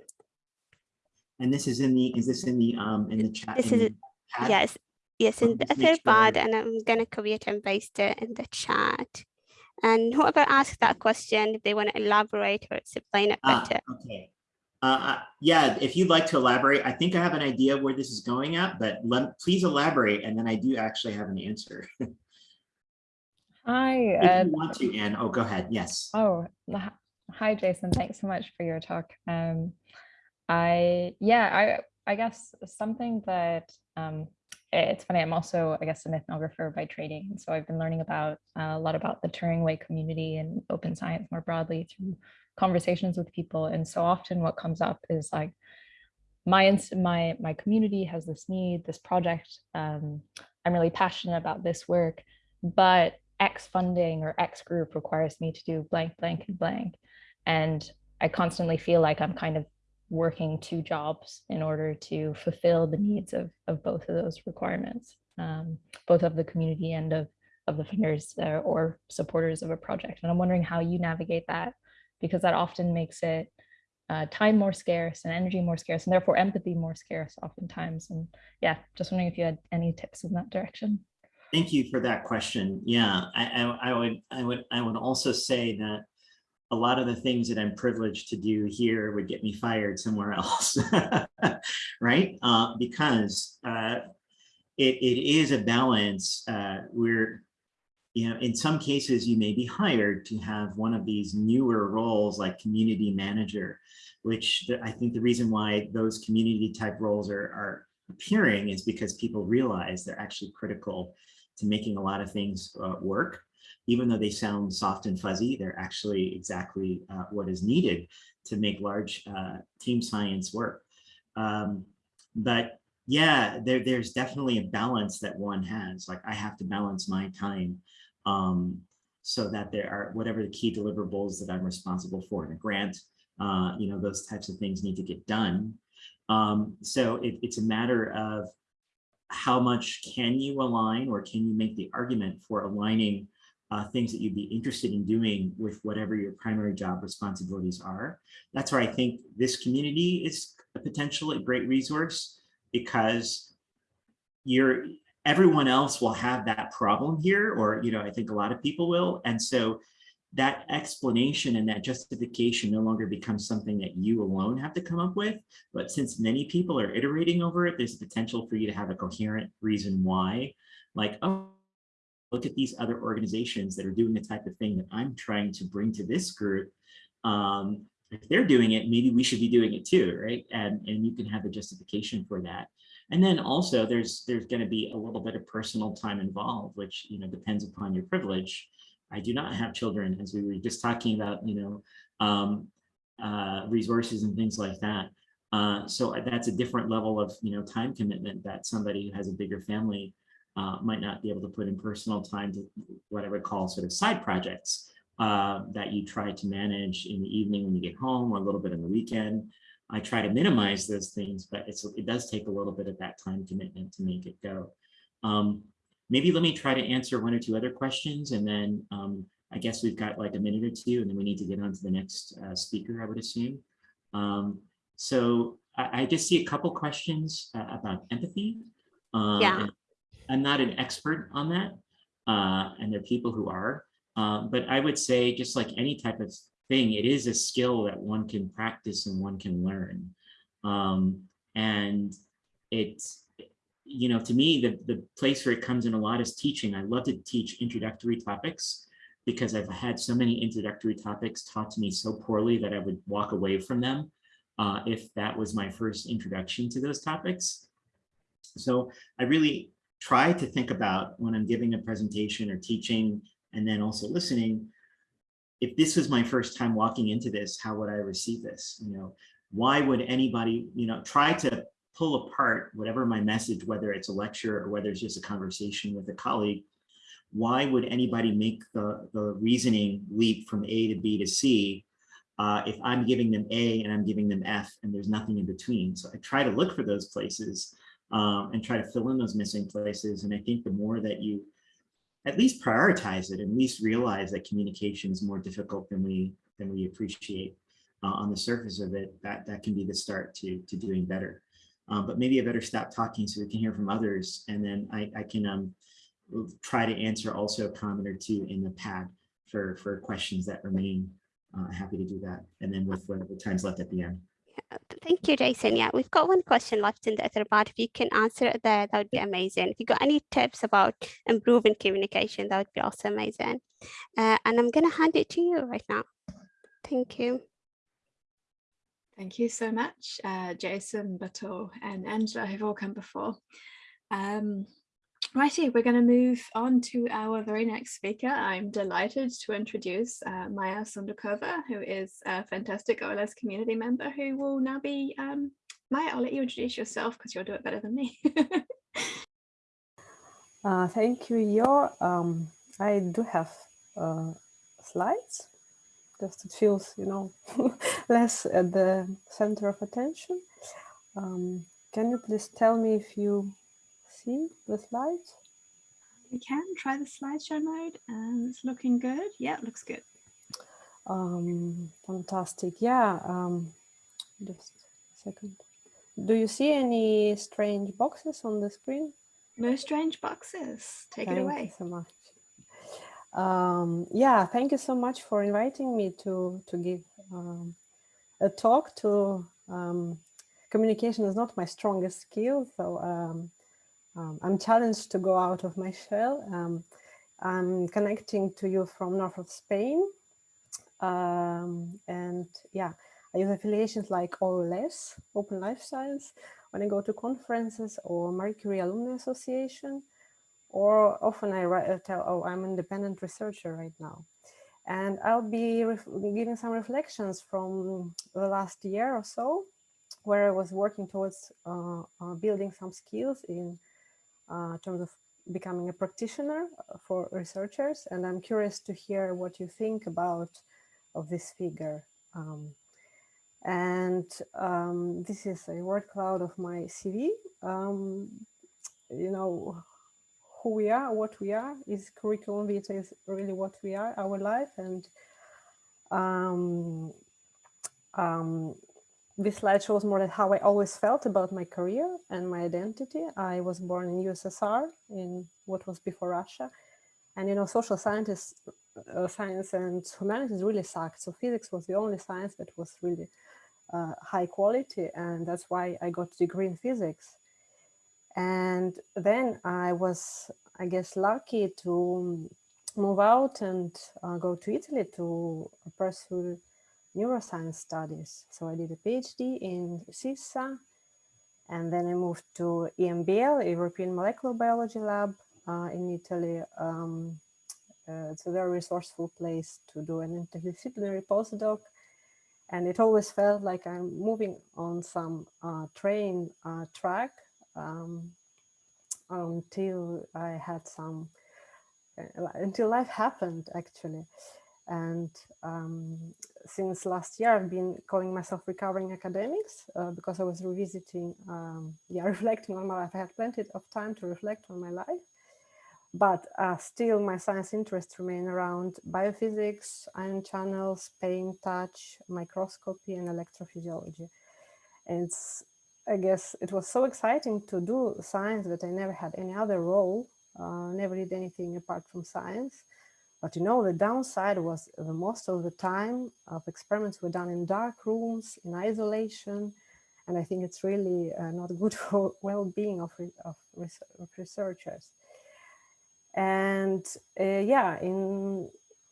[SPEAKER 4] and this is in the, is this in the, um, in the chat?
[SPEAKER 2] This is,
[SPEAKER 4] the chat?
[SPEAKER 2] yes, yes, in
[SPEAKER 4] Let's
[SPEAKER 2] the
[SPEAKER 4] make
[SPEAKER 2] Etherpad,
[SPEAKER 4] sure-
[SPEAKER 2] and I'm gonna copy it and paste it in the chat. And whoever asked that question, if they want to elaborate or explain it
[SPEAKER 4] Ah,
[SPEAKER 2] better.
[SPEAKER 4] okay. Uh, uh, yeah, if you'd like to elaborate, I think I have an idea where this is going at, but let, please elaborate, and then I do actually have an answer. If
[SPEAKER 5] Hi.
[SPEAKER 4] you
[SPEAKER 5] Uh,
[SPEAKER 4] want to, Anne, oh, go ahead, yes.
[SPEAKER 5] oh, hi, Jason. Thanks so much for your talk. Um, I yeah, I I guess something that um, i- it's funny. I'm also I guess an ethnographer by training, so I've been learning about uh, a lot about the Turing Way community and open science more broadly through conversations with people. And so often, what comes up is like my my my community has this need, this project. Um, I'm really passionate about this work, but X funding or X group requires me to do blank, blank, and blank. And I constantly feel like I'm kind of working two jobs in order to fulfill the needs of, of both of those requirements, um, both of the community and of, of the funders uh, or supporters of a project. And I'm wondering how you navigate that, because that often makes it uh, time more scarce and energy more scarce, and therefore empathy more scarce oftentimes. And yeah, just wondering if you had any tips in that direction.
[SPEAKER 4] Thank you for that question. Yeah, I, I, I would, I would, I would also say that a lot of the things that I'm privileged to do here would get me fired somewhere else, right? Uh, because uh, it, it is a balance. Uh, we're, you know, in some cases you may be hired to have one of these newer roles like community manager, which I think the reason why those community type roles are, are appearing is because people realize they're actually critical to making a lot of things uh, work. Even though they sound soft and fuzzy, they're actually exactly uh, what is needed to make large uh, team science work. Um, but yeah, there, there's definitely a balance that one has. Like I have to balance my time um, so that there are whatever the key deliverables that I'm responsible for in a grant, uh, you know, those types of things need to get done. Um, so it, it's a matter of how much can you align or can you make the argument for aligning uh, things that you'd be interested in doing with whatever your primary job responsibilities are. That's where I think this community is a potential great resource because you're everyone else will have that problem here or you know I think a lot of people will and so that explanation and that justification no longer becomes something that you alone have to come up with. But since many people are iterating over it, there's potential for you to have a coherent reason why, like, oh, look at these other organizations that are doing the type of thing that I'm trying to bring to this group. Um, if they're doing it, maybe we should be doing it too, right? And, and you can have a justification for that. And then also there's there's going to be a little bit of personal time involved, which you know depends upon your privilege. I do not have children, as we were just talking about, you know, um, uh, resources and things like that. Uh, so that's a different level of, you know, time commitment that somebody who has a bigger family uh, might not be able to put in personal time to what I would call sort of side projects uh, that you try to manage in the evening when you get home or a little bit on the weekend. I try to minimize those things, but it's, it does take a little bit of that time commitment to make it go. Um, maybe let me try to answer one or two other questions and then um, I guess we've got like a minute or two and then we need to get on to the next uh, speaker, I would assume. Um, so I, I, just see a couple questions uh, about empathy. Um,
[SPEAKER 2] yeah.
[SPEAKER 4] I'm not an expert on that uh, and there are people who are, um, but I would say just like any type of thing, it is a skill that one can practice and one can learn. Um, and it's, you know, to me, the, the place where it comes in a lot is teaching. I love to teach introductory topics because I've had so many introductory topics taught to me so poorly that I would walk away from them uh, if that was my first introduction to those topics. So I really try to think about when I'm giving a presentation or teaching and then also listening, if this was my first time walking into this, how would I receive this? You know, why would anybody, you know, try to pull apart whatever my message, whether it's a lecture or whether it's just a conversation with a colleague, why would anybody make the, the reasoning leap from A to B to C uh, if I'm giving them A and I'm giving them F and there's nothing in between? So I try to look for those places um, and try to fill in those missing places. And I think the more that you at least prioritize it, at least realize that communication is more difficult than we than we appreciate uh, on the surface of it, that, that can be the start to, to doing better. Um, but maybe I better stop talking so we can hear from others. And then I, I can um, try to answer also a comment or two in the pad. for, for questions that remain, uh, happy to do that. And then with whatever time's left at the end.
[SPEAKER 2] Uh, Thank you, Jason. Yeah, we've got one question left in the other part. If you can answer it there, that would be amazing. If you got any tips about improving communication, that would be also amazing. Uh, and I'm going to hand it to you right now. Thank you.
[SPEAKER 6] Thank you so much, uh, Jason, Batool, and Angela, who've all come before. Um, righty, we're going to move on to our very next speaker. I'm delighted to introduce uh, Maya Sondakova, who is a fantastic OLS community member who will now be, um, Maya, I'll let you introduce yourself because you'll do it better than me.
[SPEAKER 7] Uh, thank you, Yo. Um, I do have uh, slides, just it feels, you know, less at the center of attention. Um, can you please tell me if you see the slides?
[SPEAKER 6] we can try the slideshow mode and it's looking good. Yeah, it looks good.
[SPEAKER 7] Um, fantastic. Yeah. Um, just a second. Do you see any strange boxes on the screen?
[SPEAKER 6] No strange boxes. Take it away.
[SPEAKER 7] Thank
[SPEAKER 6] it
[SPEAKER 7] you
[SPEAKER 6] away.
[SPEAKER 7] so much. Um, yeah, thank you so much for inviting me to to give um, a talk. To um, communication is not my strongest skill, so um, I'm challenged to go out of my shell. Um, I'm connecting to you from north of Spain, um, and yeah, I use affiliations like OLS, Open Life Science, when I go to conferences or Marie Curie Alumni Association or often I write, uh, tell, oh, I'm an independent researcher right now. And I'll be giving some reflections from the last year or so, where I was working towards uh, uh, building some skills in uh, terms of becoming a practitioner for researchers. And I'm curious to hear what you think about of this figure. Um, and um, this is a word cloud of my CV. Um, you know, who we are, what we are, is curriculum vitae is really what we are, our life. And um, um, this slide shows more that how I always felt about my career and my identity. I was born in USSR, in what was before Russia. And, you know, social scientists, uh, science and humanities really sucked. So physics was the only science that was really uh, high quality. And that's why I got a degree in physics. And then I was, I guess, lucky to move out and uh, go to Italy to pursue neuroscience studies. So I did a PhD in SISSA, and then I moved to EMBL, European Molecular Biology Lab uh, in Italy. Um, uh, it's a very resourceful place to do an interdisciplinary postdoc. And it always felt like I'm moving on some uh, train uh, track um, until I had some, uh, until life happened actually. And um, since last year, I've been calling myself recovering academics uh, because I was revisiting, um, yeah, reflecting on my life. I had plenty of time to reflect on my life, but uh, still my science interests remain around biophysics, ion channels, pain, touch, microscopy, and electrophysiology. And I guess it was so exciting to do science that I never had any other role, uh, never did anything apart from science. But you know, the downside was the most of the time of experiments were done in dark rooms, in isolation. And I think it's really uh, not good for well-being of, of, of, researchers. And uh, yeah, in,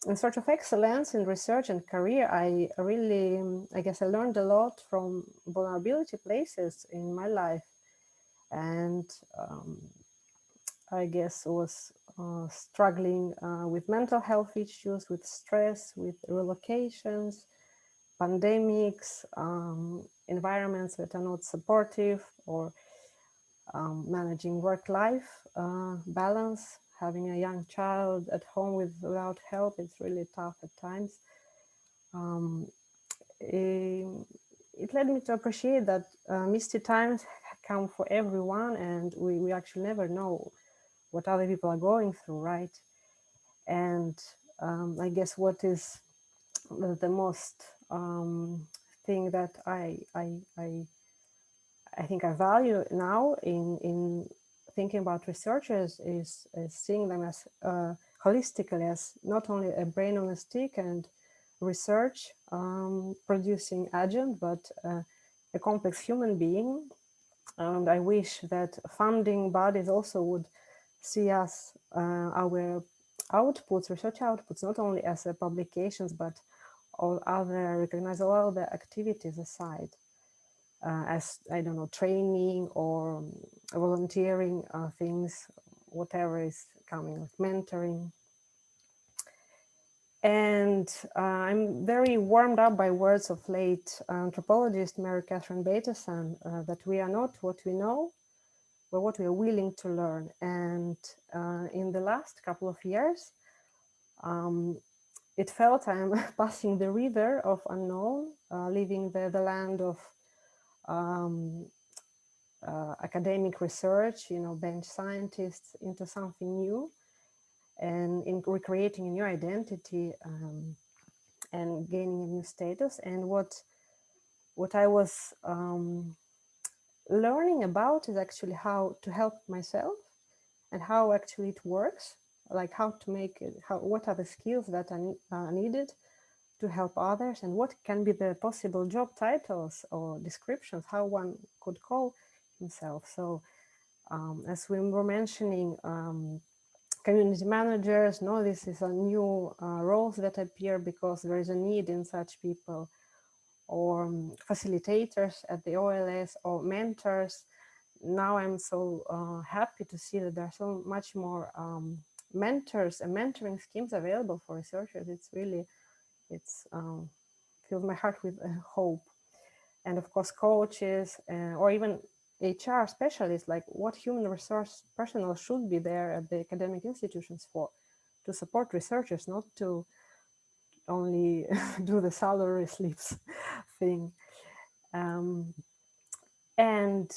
[SPEAKER 7] in search of excellence in research and career, I really, I guess I learned a lot from vulnerability places in my life. And um, I guess was uh, struggling uh, with mental health issues, with stress, with relocations, pandemics, um, environments that are not supportive, or um, managing work-life uh, balance, having a young child at home with, without help, it's really tough at times. Um, it, it, led me to appreciate that uh, misty times come for everyone and we, we actually never know what other people are going through, right? And um, I guess what is the most um, thing that I, I, I, I think I value now in, in thinking about researchers is, is seeing them as uh, holistically as not only a brain on a stick and research um, producing agent, but uh, a complex human being. And I wish that funding bodies also would see us, uh, our outputs, research outputs, not only as uh, publications, but all other, recognize all other activities aside. Uh, as I don't know, training or volunteering uh, things, whatever is coming, like mentoring. And uh, I'm very warmed up by words of late anthropologist Mary Catherine Bateson uh, that we are not what we know, but what we are willing to learn. And uh, in the last couple of years, um, it felt I'm passing the river of unknown, uh, leaving the, the land of um, uh, academic research, you know, bench scientists into something new and in recreating a new identity um, and gaining a new status. And what, what I was um, learning about is actually how to help myself and how actually it works, like how to make it, how, what are the skills that are, needed to help others and what can be the possible job titles or descriptions, how one could call himself. So um, as we were mentioning, um, community managers, no, this is a new uh, roles that appear because there is a need in such people or um, facilitators at the OLS or mentors. Now I'm so uh, happy to see that there are so much more um, mentors and mentoring schemes available for researchers. It's really it's um, fills my heart with uh, hope. And of course, coaches uh, or even HR specialists, like what human resource personnel should be there at the academic institutions for, to support researchers, not to only do the salary slips thing. Um, and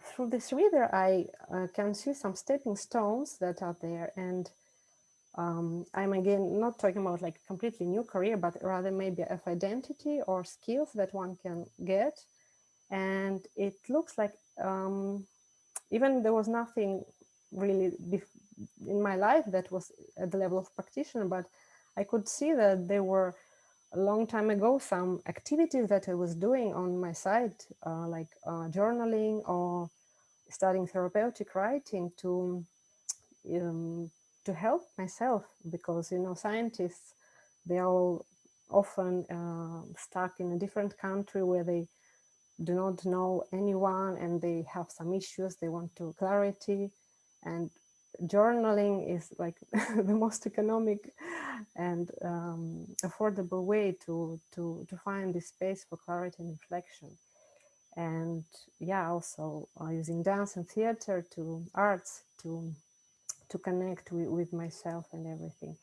[SPEAKER 7] through this reader, I uh, can see some stepping stones that are there. And um, I'm again not talking about like a completely new career, but rather maybe of identity or skills that one can get. And it looks like um, even there was nothing really in my life that was at the level of practitioner, but I could see that there were a long time ago some activities that I was doing on my side, uh, like uh, journaling or studying therapeutic writing to um, to help myself because you know scientists they are all often uh, stuck in a different country where they do not know anyone and they have some issues they want to clarity. And journaling is like the most economic and um, affordable way to to to find this space for clarity and reflection and yeah also uh, using dance and theater to arts to to connect with, with myself and everything.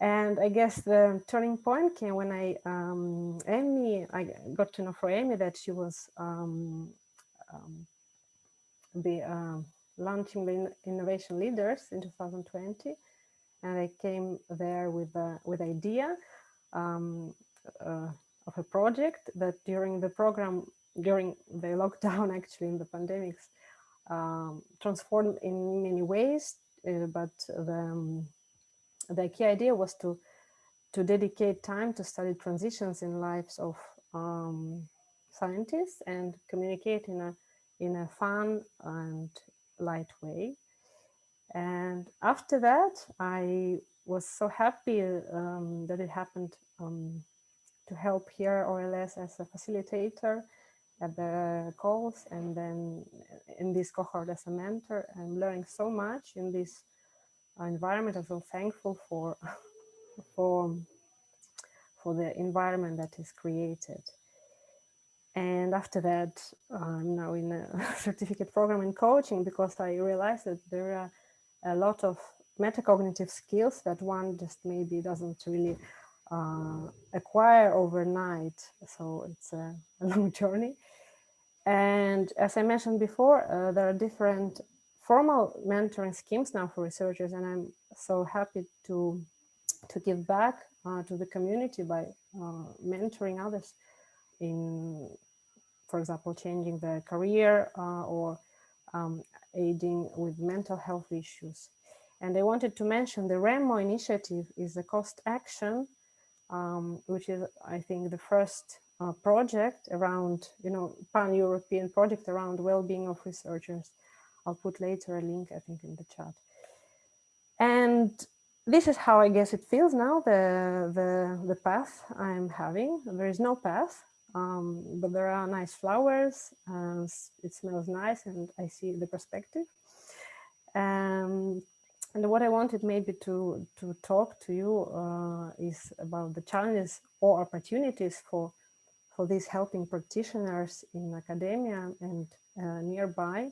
[SPEAKER 7] And I guess the turning point came when I, um, Emmy, I got to know for Emmy that she was um, um, be, uh, launching the Innovation Leaders in 2020. And I came there with a, with idea um, uh, of a project that during the program, during the lockdown, actually in the pandemics, um, transformed in many ways uh, but the, um, the key idea was to to dedicate time to study transitions in lives of um, scientists and communicate in a in a fun and light way. And after that, I was so happy um, that it happened um, to help here OLS as a facilitator at the calls and then in this cohort as a mentor. I'm learning so much in this environment. I'm so thankful for, for, for the environment that is created. And after that, I'm now in a certificate program in coaching because I realized that there are a lot of metacognitive skills that one just maybe doesn't really uh, acquire overnight. So it's a, a, long journey. And as I mentioned before, uh, there are different formal mentoring schemes now for researchers, and I'm so happy to to give back uh, to the community by uh, mentoring others in, for example, changing their career uh, or um, aiding with mental health issues. And I wanted to mention the REMO initiative is a cost action, um, which is, I think, the first uh, project around, you know, pan-European project around well-being of researchers. I'll put later a link, I think, in the chat. And this is how I guess it feels now, the, the, the path I'm having. There is no path, um, but there are nice flowers, and it smells nice, and I see the perspective. Um, and what I wanted maybe to, to talk to you uh, is about the challenges or opportunities for, for these helping practitioners in academia and uh, nearby.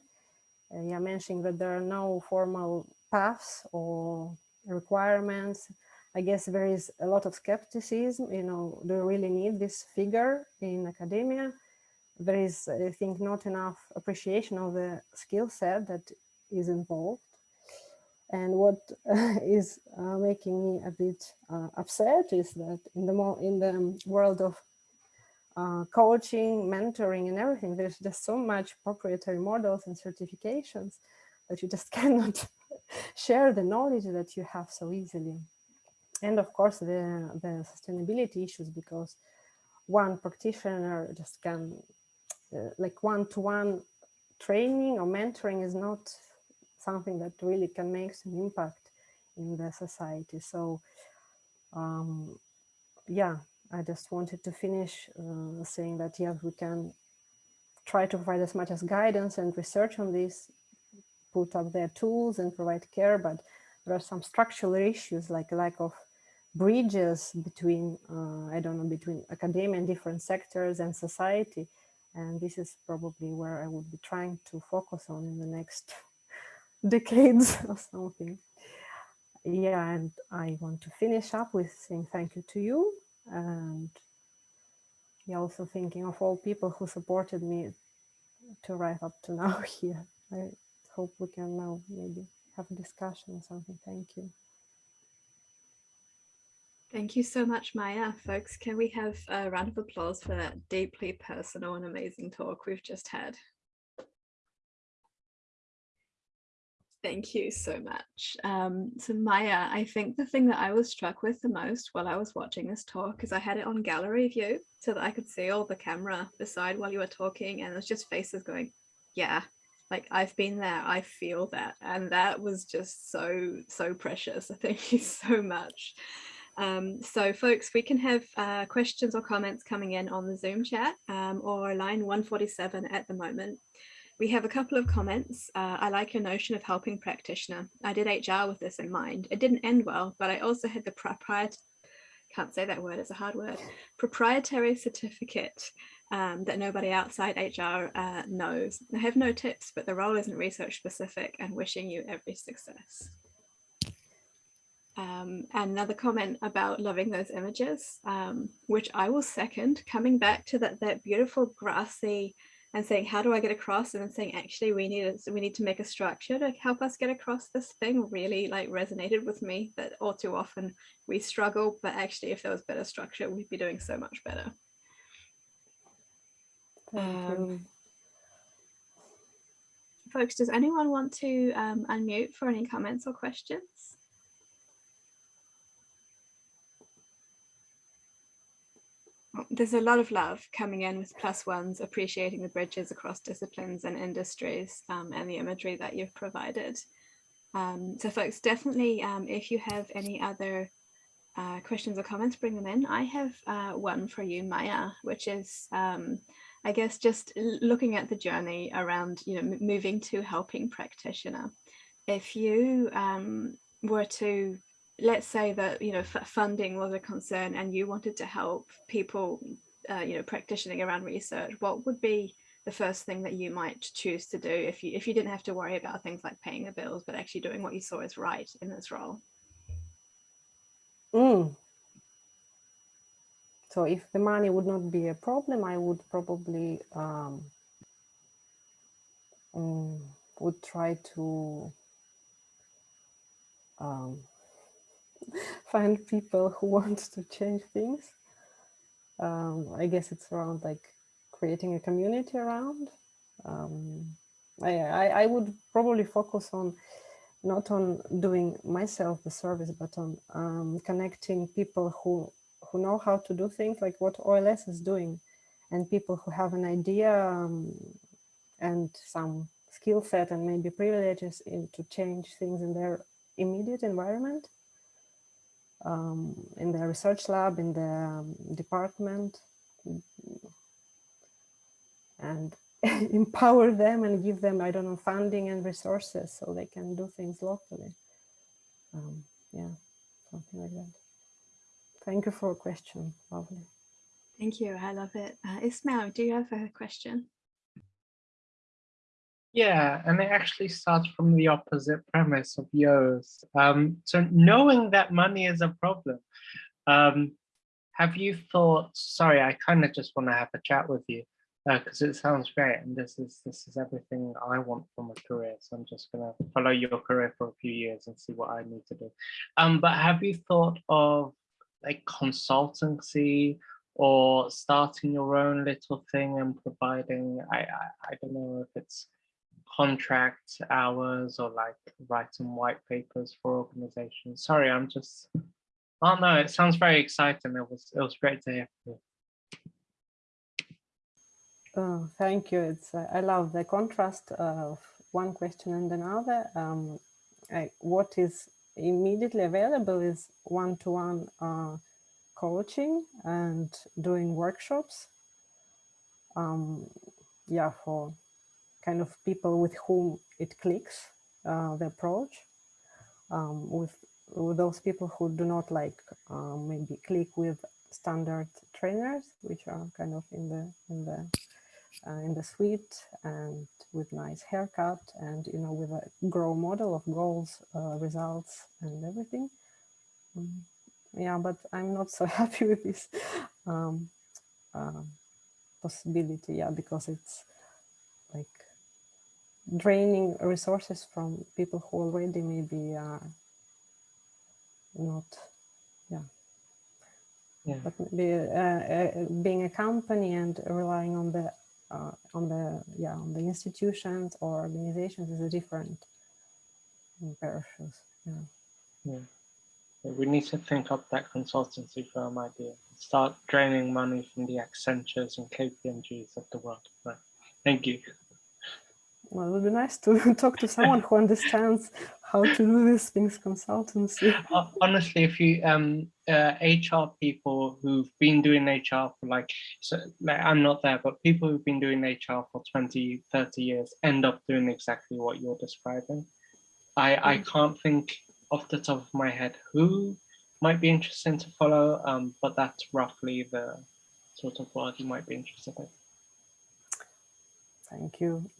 [SPEAKER 7] Uh, yeah, mentioning that there are no formal paths or requirements. I guess there is a lot of skepticism, you know, do you really need this figure in academia? There is, I think, not enough appreciation of the skill set that is involved. And what is uh, making me a bit uh, upset is that in the in the world of uh, coaching, mentoring, and everything, there's just so much proprietary models and certifications that you just cannot share the knowledge that you have so easily. And of course, the, the sustainability issues, because one practitioner just can, uh, like one-to-one -one training or mentoring is not something that really can make some impact in the society. So, um, yeah, I just wanted to finish uh, saying that, yes, we can try to provide as much as guidance and research on this put up their tools and provide care, but there are some structural issues like lack of bridges between, uh, I don't know, between academia and different sectors and society. And this is probably where I would be trying to focus on in the next decades or something. Yeah, and I want to finish up with saying thank you to you and yeah, also thinking of all people who supported me to write up to now here. I, hope we can now maybe have a discussion or something. Thank you.
[SPEAKER 6] Thank you so much, Maya. Folks, can we have a round of applause for that deeply personal and amazing talk we've just had? Thank you so much. Um, so Maya, I think the thing that I was struck with the most while I was watching this talk is I had it on gallery view so that I could see all the camera beside while you were talking and it was just faces going, yeah, like I've been there, I feel that. And that was just so, so precious. Thank you so much. Um, so folks, we can have uh, questions or comments coming in on the Zoom chat um, or line 147 at the moment. We have a couple of comments. Uh, I like your notion of helping practitioner. I did HR with this in mind. It didn't end well, but I also had the proprietary, can't say that word, it's a hard word, proprietary certificate um, that nobody outside HR uh, knows. I have no tips, but the role isn't research specific and wishing you every success. Um, and another comment about loving those images, um, which I will second, coming back to that, that beautiful grassy and saying, how do I get across? And then saying, actually, we need, a, we need to make a structure to help us get across this thing really like resonated with me that all too often we struggle, but actually if there was better structure, we'd be doing so much better. Um, folks, does anyone want to um, unmute for any comments or questions? There's a lot of love coming in with plus ones, appreciating the bridges across disciplines and industries um, and the imagery that you've provided. Um, so folks, definitely um, if you have any other uh, questions or comments, bring them in. I have uh, one for you, Maya, which is um, I guess just looking at the journey around, you know, moving to helping practitioner. If you um, were to, let's say that, you know, funding was a concern and you wanted to help people, uh, you know, practicing around research, what would be the first thing that you might choose to do if you if you didn't have to worry about things like paying the bills, but actually doing what you saw as right in this role?
[SPEAKER 7] Mm, so if the money would not be a problem, I would probably um, um, would try to um, find people who want to change things. Um, I guess it's around like creating a community around. Um, I, I, I would probably focus on not on doing myself the service, but on um, connecting people who who know how to do things like what OLS is doing, and people who have an idea um, and some skill set and maybe privileges in to change things in their immediate environment, um, in the research lab, in the um, department, and empower them and give them, I don't know, funding and resources so they can do things locally. Um, yeah, something like that. Thank you for a question. Lovely.
[SPEAKER 6] Thank you. I love it. Uh, Ismail, do you have a question?
[SPEAKER 8] Yeah, and it actually starts from the opposite premise of yours. Um, so knowing that money is a problem, um, have you thought, sorry, I kind of just want to have a chat with you because it sounds great and this is this is everything I want from a career. So I'm just gonna follow your career for a few years and see what I need to do. Um, but have you thought of like consultancy or starting your own little thing and providing, I, I, I don't know if it's contract hours or like writing white papers for organizations. Sorry, I'm just, oh no, it sounds very exciting. It was, it was great to hear from you.
[SPEAKER 7] Oh, thank you. It's uh, I love the contrast of one question and another. Um, I, what is immediately available is one-to-one -one, uh, coaching and doing workshops. Um, yeah, for kind of people with whom it clicks, uh, the approach. Um, with, with those people who do not like um, maybe click with standard trainers, which are kind of in the in the uh, in the suite and with nice haircut and you know with a grow model of goals, uh, results, and everything. Um, yeah, but I'm not so happy with this um, uh, possibility. Yeah, because it's draining resources from people who already maybe are not, yeah.
[SPEAKER 8] Yeah.
[SPEAKER 7] But maybe, uh, uh, being a company and relying on the uh, on the yeah on the institutions or organizations is a different pair of shoes. Yeah.
[SPEAKER 8] yeah. We need to think up that consultancy firm idea. Start draining money from the Accentures and KPMGs of the world. Right. Thank you.
[SPEAKER 7] Well, it would be nice to talk to someone who understands how to do these things consultancy.
[SPEAKER 8] Honestly, if you um uh, HR people who've been doing HR for like, so like I'm not there, but people who've been doing HR for 20, 30 years end up doing exactly what you're describing. I, I can't think off the top of my head who might be interesting to follow, um, but that's roughly the sort of work you might be interested in.
[SPEAKER 7] Thank you.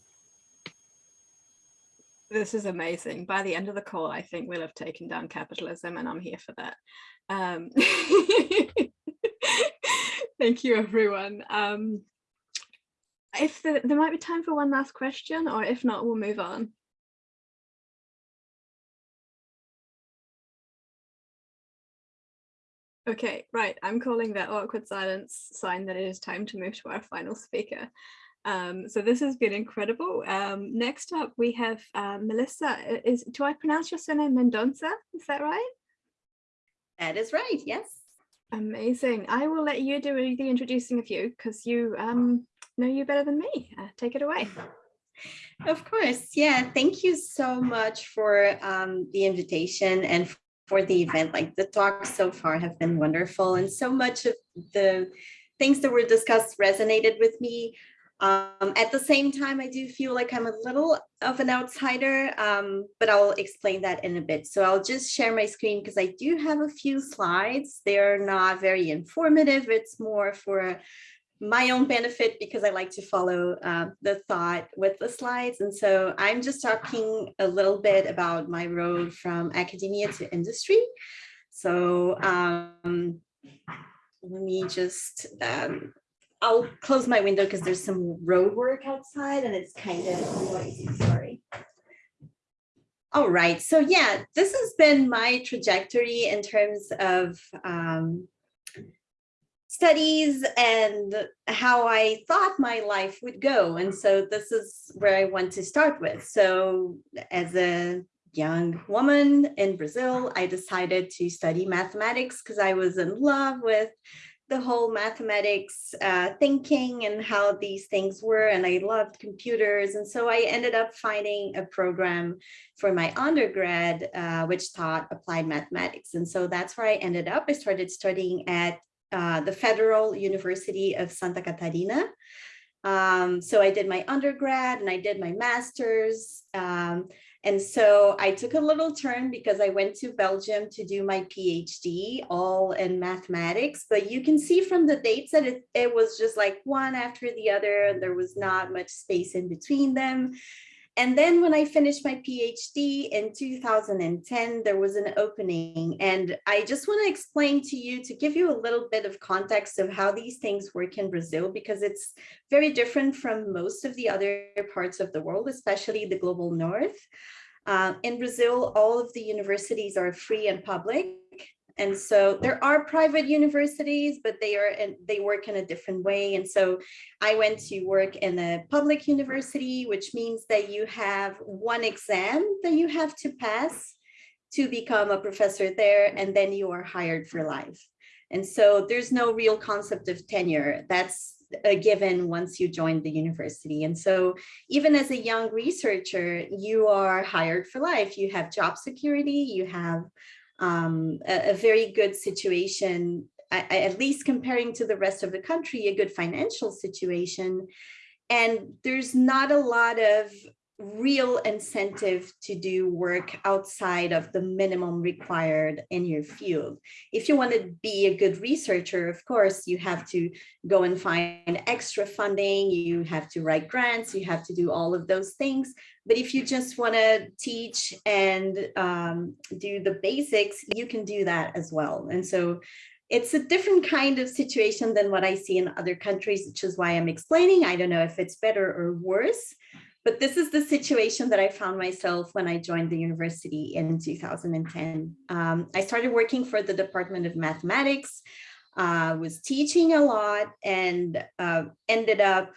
[SPEAKER 6] This is amazing. By the end of the call, I think we'll have taken down capitalism and I'm here for that. Um, thank you, everyone. Um, if the, there might be time for one last question, or if not, we'll move on. Okay, right. I'm calling that awkward silence sign that it is time to move to our final speaker. Um, so this has been incredible. Um, next up, we have uh, Melissa. Is do I pronounce your surname Mendonça? Is that right?
[SPEAKER 9] That is right. Yes.
[SPEAKER 6] Amazing. I will let you do the introducing of you because you um, know you better than me. Uh, take it away.
[SPEAKER 9] Of course. Yeah. Thank you so much for um, the invitation and for the event. Like the talks so far have been wonderful and so much of the things that were discussed resonated with me. Um, at the same time, I do feel like I'm a little of an outsider, um, but I'll explain that in a bit. So I'll just share my screen because I do have a few slides. They're not very informative. It's more for my own benefit because I like to follow uh, the thought with the slides. And so I'm just talking a little bit about my road from academia to industry. So um, let me just um, I'll close my window because there's some road work outside and it's kind of noisy, sorry. All right, so yeah, this has been my trajectory in terms of um, studies and how I thought my life would go. And so this is where I want to start with. So as a young woman in Brazil, I decided to study mathematics because I was in love with the whole mathematics uh, thinking and how these things were, and I loved computers. And so I ended up finding a program for my undergrad, uh, which taught applied mathematics. And so that's where I ended up. I started studying at uh, the Federal University of Santa Catarina. Um, so I did my undergrad and I did my master's. Um, and so I took a little turn because I went to Belgium to do my PhD all in mathematics, but you can see from the dates that it, it was just like one after the other, and there was not much space in between them. And then when I finished my PhD in 2010, there was an opening. And I just want to explain to you to give you a little bit of context of how these things work in Brazil, because it's very different from most of the other parts of the world, especially the global north. Uh, in Brazil, all of the universities are free and public. And so there are private universities, but they are and they work in a different way. And so I went to work in a public university, which means that you have one exam that you have to pass to become a professor there, and then you are hired for life. And so there's no real concept of tenure. That's a given once you join the university. And so even as a young researcher, you are hired for life. You have job security, you have um, a, a, very good situation, at least comparing to the rest of the country, a good financial situation. And there's not a lot of real incentive to do work outside of the minimum required in your field. If you want to be a good researcher, of course, you have to go and find extra funding, you have to write grants, you have to do all of those things. But if you just want to teach and um, do the basics, you can do that as well. And so it's a different kind of situation than what I see in other countries, which is why I'm explaining. I don't know if it's better or worse, but this is the situation that I found myself when I joined the university in 2010. Um, I started working for the Department of Mathematics, uh, was teaching a lot and uh, ended up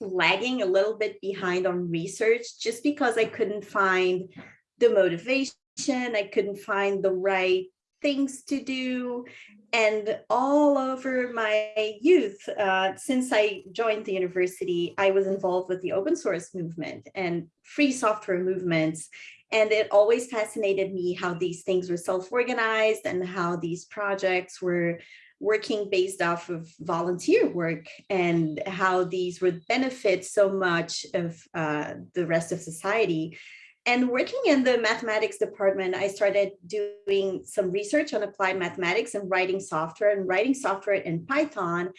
[SPEAKER 9] lagging a little bit behind on research just because I couldn't find the motivation, I couldn't find the right things to do and all over my youth uh, since i joined the university i was involved with the open source movement and free software movements and it always fascinated me how these things were self-organized and how these projects were working based off of volunteer work and how these would benefit so much of uh, the rest of society and working in the mathematics department, I started doing some research on applied mathematics and writing software and writing software in Python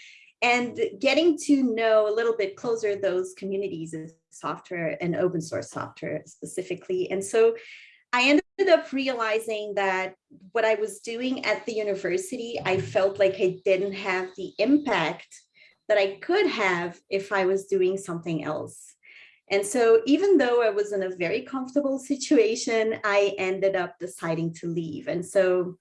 [SPEAKER 9] and getting to know a little bit closer those communities of software and open source software specifically. And so I ended up realizing that what I was doing at the university, I felt like I didn't have the impact that I could have if I was doing something else. And so even though I was in a very comfortable situation, I ended up deciding to leave. And so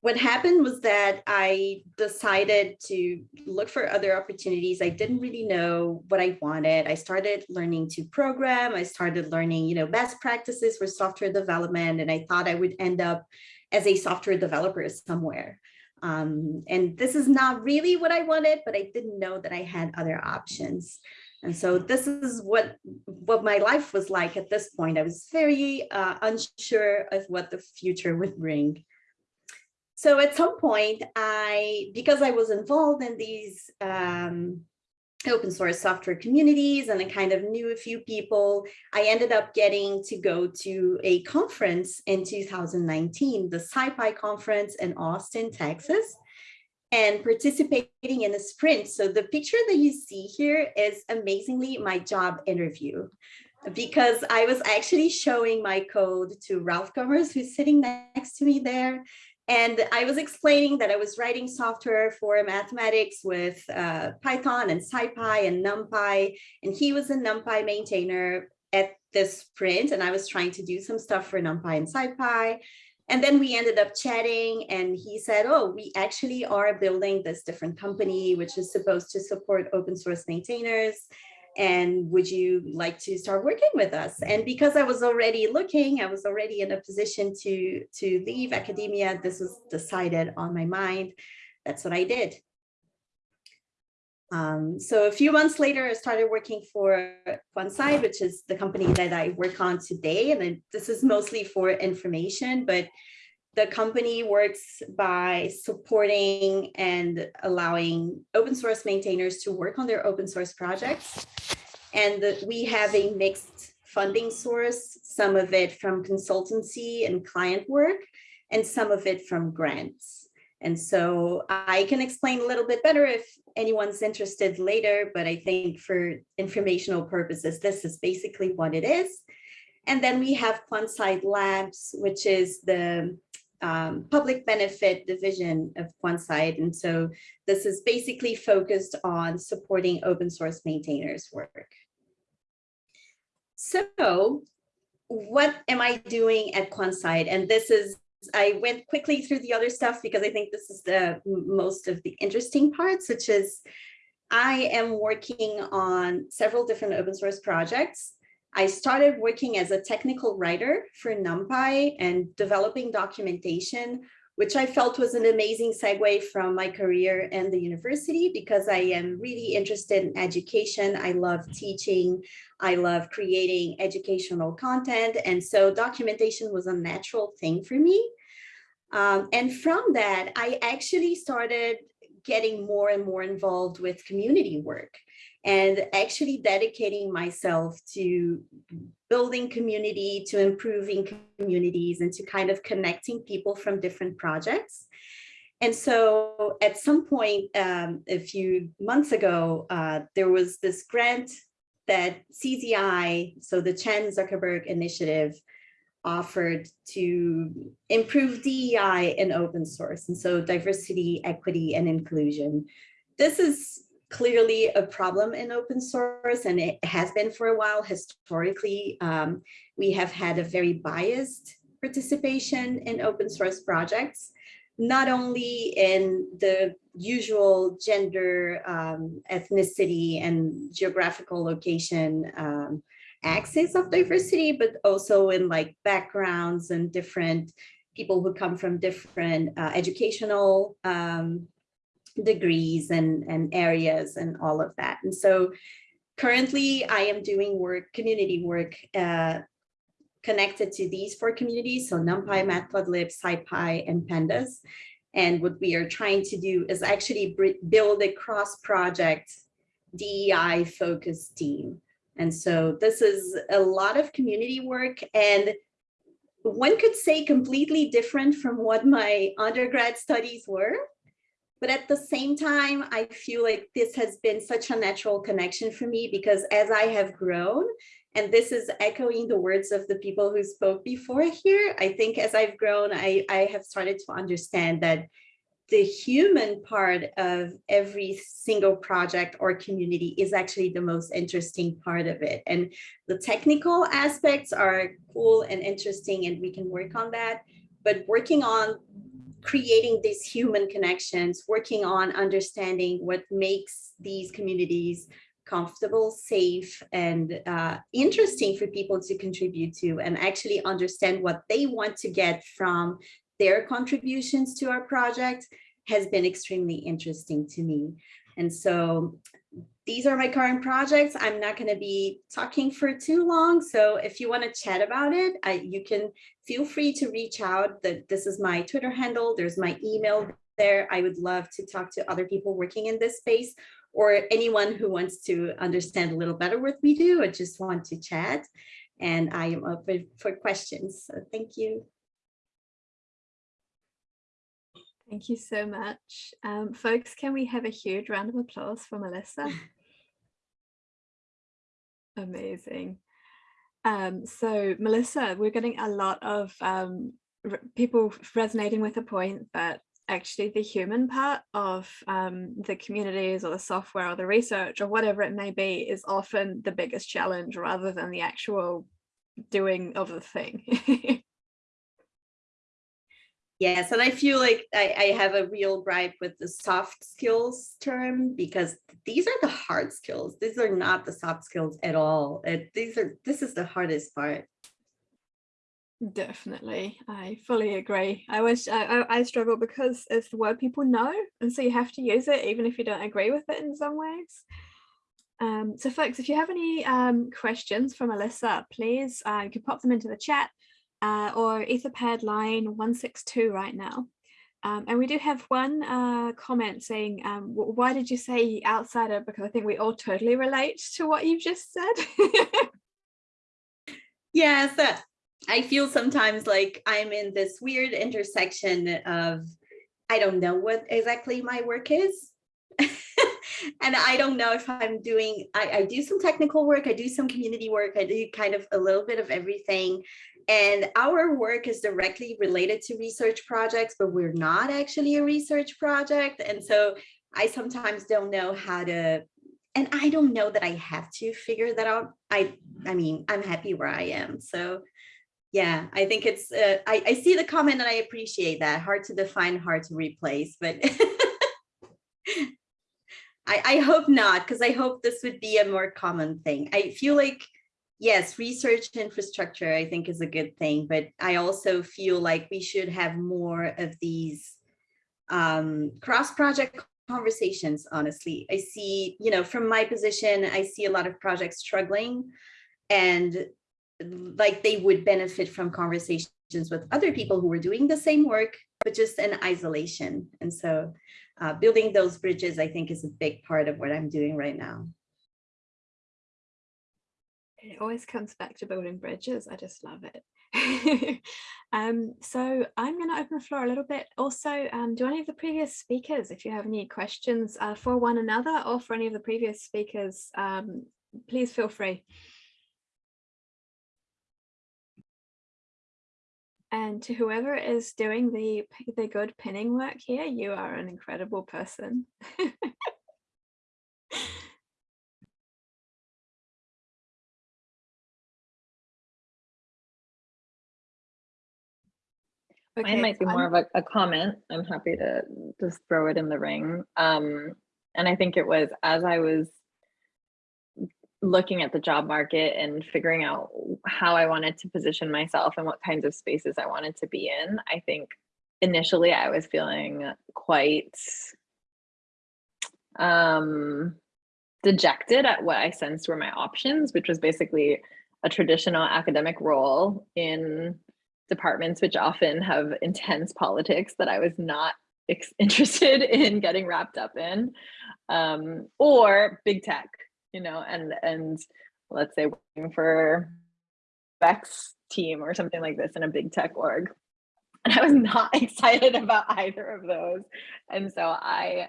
[SPEAKER 9] what happened was that I decided to look for other opportunities. I didn't really know what I wanted. I started learning to program. I started learning, you know, best practices for software development. And I thought I would end up as a software developer somewhere. Um, and this is not really what I wanted, but I didn't know that I had other options. And so this is what, what my life was like at this point. I was very uh, unsure of what the future would bring. So at some point, I, because I was involved in these um, open source software communities and I kind of knew a few people, I ended up getting to go to a conference in 2019, the SciPy conference in Austin, Texas and participating in a sprint. So the picture that you see here is amazingly my job interview because I was actually showing my code to Ralph Gommers, who's sitting next to me there. And I was explaining that I was writing software for mathematics with uh, Python and SciPy and NumPy. And he was a NumPy maintainer at this sprint. And I was trying to do some stuff for NumPy and SciPy. And then we ended up chatting and he said, oh, we actually are building this different company, which is supposed to support open source maintainers. and would you like to start working with us? And because I was already looking, I was already in a position to, to leave academia, this was decided on my mind. That's what I did. Um, so a few months later, I started working for Quansight, which is the company that I work on today. And then this is mostly for information, but the company works by supporting and allowing open source maintainers to work on their open source projects. And the, we have a mixed funding source, some of it from consultancy and client work, and some of it from grants. And so I can explain a little bit better if anyone's interested later, but I think for informational purposes, this is basically what it is. And then we have Quansight Labs, which is the um, public benefit division of Quansight. And so this is basically focused on supporting open source maintainers work. So what am I doing at Quansight? And this is, I went quickly through the other stuff because I think this is the most of the interesting parts, which is I am working on several different open source projects I started working as a technical writer for NumPy and developing documentation, which I felt was an amazing segue from my career and the university because I am really interested in education. I love teaching. I love creating educational content. And so documentation was a natural thing for me. Um, and from that, I actually started getting more and more involved with community work and actually dedicating myself to building community, to improving communities and to kind of connecting people from different projects. And so at some point um, a few months ago, uh, there was this grant that CZI, so the Chan Zuckerberg Initiative, offered to improve DEI in open source. And so diversity, equity, and inclusion. This is clearly a problem in open source and it has been for a while historically um, we have had a very biased participation in open source projects not only in the usual gender um, ethnicity and geographical location um, axis of diversity but also in like backgrounds and different people who come from different uh, educational um, degrees and, and areas and all of that. And so currently I am doing work, community work uh, connected to these four communities. So NumPy, Matplotlib, SciPy, and Pandas. And what we are trying to do is actually build a cross-project DEI focused team. And so this is a lot of community work and one could say completely different from what my undergrad studies were. But at the same time, I feel like this has been such a natural connection for me because as I have grown, and this is echoing the words of the people who spoke before here, I think as I've grown, I, I have started to understand that the human part of every single project or community is actually the most interesting part of it. And the technical aspects are cool and interesting and we can work on that. But working on creating these human connections, working on understanding what makes these communities comfortable, safe, and uh, interesting for people to contribute to and actually understand what they want to get from their contributions to our project has been extremely interesting to me. And so these are my current projects. I'm not going to be talking for too long. So if you want to chat about it, I, you can feel free to reach out. That This is my Twitter handle. There's my email there. I would love to talk to other people working in this space or anyone who wants to understand a little better what we do or just want to chat. And I am open for questions. So thank you.
[SPEAKER 6] Thank you so much. Um, folks, can we have a huge round of applause for Melissa? Amazing. Um, so Melissa, we're getting a lot of um, people resonating with the point that actually the human part of um, the communities or the software or the research or whatever it may be is often the biggest challenge rather than the actual doing of the thing.
[SPEAKER 9] Yes, and I feel like I, I have a real gripe with the soft skills term because these are the hard skills. These are not the soft skills at all. It, these are this is the hardest part.
[SPEAKER 6] Definitely, I fully agree. I wish I, I, I struggle because it's the word people know, and so you have to use it even if you don't agree with it in some ways. Um, so folks, if you have any um, questions from Alyssa, please uh, you can pop them into the chat uh, or Etherpad line 162 right now. Um, and we do have one uh, comment saying, um, why did you say outsider? Because I think we all totally relate to what you've just said.
[SPEAKER 9] yes, uh, I feel sometimes like I'm in this weird intersection of, I don't know what exactly my work is. and I don't know if I'm doing, I, I do some technical work, I do some community work, I do kind of a little bit of everything. And our work is directly related to research projects, but we're not actually a research project. And so I sometimes don't know how to, and I don't know that I have to figure that out. I, I mean, I'm happy where I am. So yeah, I think it's, uh, I, I see the comment and I appreciate that. Hard to define, hard to replace, but I, I hope not, because I hope this would be a more common thing. I feel like, yes, research infrastructure, I think is a good thing, but I also feel like we should have more of these um, cross-project conversations, honestly. I see, you know, from my position, I see a lot of projects struggling and like they would benefit from conversations with other people who were doing the same work, but just in isolation. And so uh, building those bridges, I think is a big part of what I'm doing right now.
[SPEAKER 6] It always comes back to building bridges. I just love it. um, so I'm going to open the floor a little bit. Also, um, do any of the previous speakers, if you have any questions uh, for one another or for any of the previous speakers, um, please feel free. And to whoever is doing the, the good pinning work here, you are an incredible person.
[SPEAKER 3] Mine
[SPEAKER 6] Okay,
[SPEAKER 3] might be more
[SPEAKER 6] I'm-
[SPEAKER 3] of a, a comment. I'm happy to just throw it in the ring. Um, and I think it was as I was looking at the job market and figuring out how I wanted to position myself and what kinds of spaces I wanted to be in, I think initially I was feeling quite um, dejected at what I sensed were my options, which was basically a traditional academic role in departments which often have intense politics that I was not interested in getting wrapped up in, um, or big tech, you know, and and let's say working for Beck's team or something like this in a big tech org. And I was not excited about either of those. And so I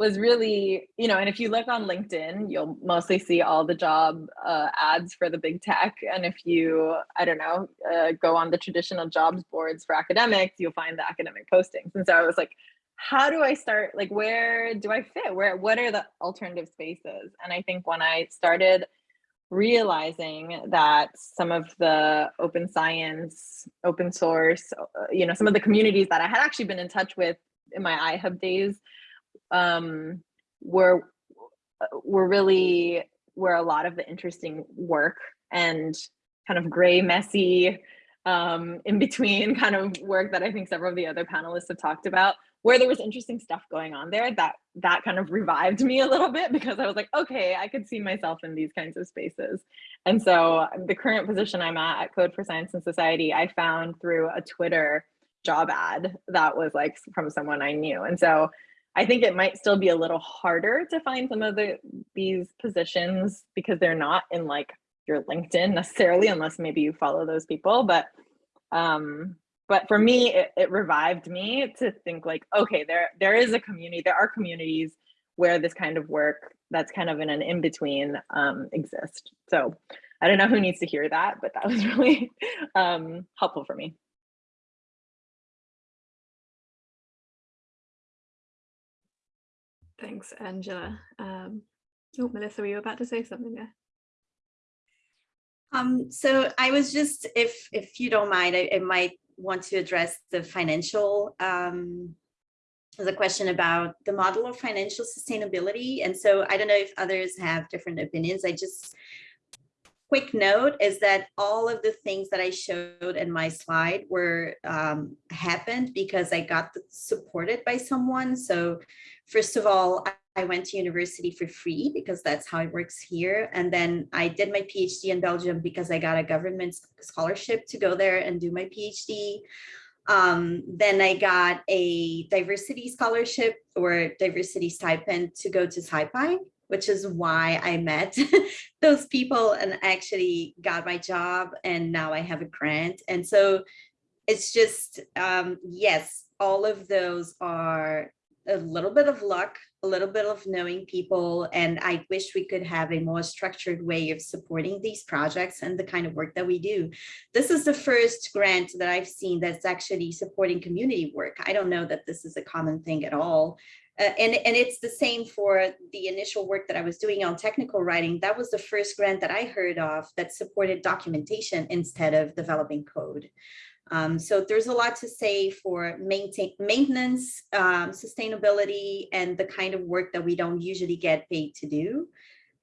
[SPEAKER 3] was really, you know, and if you look on LinkedIn, you'll mostly see all the job uh, ads for the big tech. And if you, I don't know, uh, go on the traditional jobs boards for academics, you'll find the academic postings. And so I was like, how do I start? Like, where do I fit? Where, what are the alternative spaces? And I think when I started realizing that some of the open science, open source, uh, you know, some of the communities that I had actually been in touch with in my iHub days um, were were really where a lot of the interesting work and kind of gray, messy, um, in between kind of work that I think several of the other panelists have talked about, where there was interesting stuff going on there that that kind of revived me a little bit because I was like, okay, I could see myself in these kinds of spaces. And so the current position I'm at at Code for Science and Society, I found through a Twitter job ad that was like from someone I knew. And so I think it might still be a little harder to find some of the these positions because they're not in like your LinkedIn necessarily, unless maybe you follow those people. But um, but for me, it, it revived me to think like, okay, there there is a community, there are communities where this kind of work that's kind of in an in-between um, exist. So I don't know who needs to hear that, but that was really um, helpful for me.
[SPEAKER 6] Thanks, Angela. Um, oh, Melissa, were you about to say something there?
[SPEAKER 9] Um, so I was just, if if you don't mind, I, it might want to address the financial, um, a question about the model of financial sustainability. And so I don't know if others have different opinions. I just, quick note is that all of the things that I showed in my slide were um, happened because I got supported by someone. So first of all, I, went to university for free because that's how it works here. And then I did my PhD in Belgium because I got a government scholarship to go there and do my PhD. Um, then I got a diversity scholarship or diversity stipend to go to SciPy, which is why I met those people and actually got my job and now I have a grant. And so it's just, um, yes, all of those are a little bit of luck, a little bit of knowing people, and I wish we could have a more structured way of supporting these projects and the kind of work that we do. This is the first grant that I've seen that's actually supporting community work. I don't know that this is a common thing at all. Uh, and, and it's the same for the initial work that I was doing on technical writing. That was the first grant that I heard of that supported documentation instead of developing code. Um, so there's a lot to say for maintain, maintenance, um, sustainability, and the kind of work that we don't usually get paid to do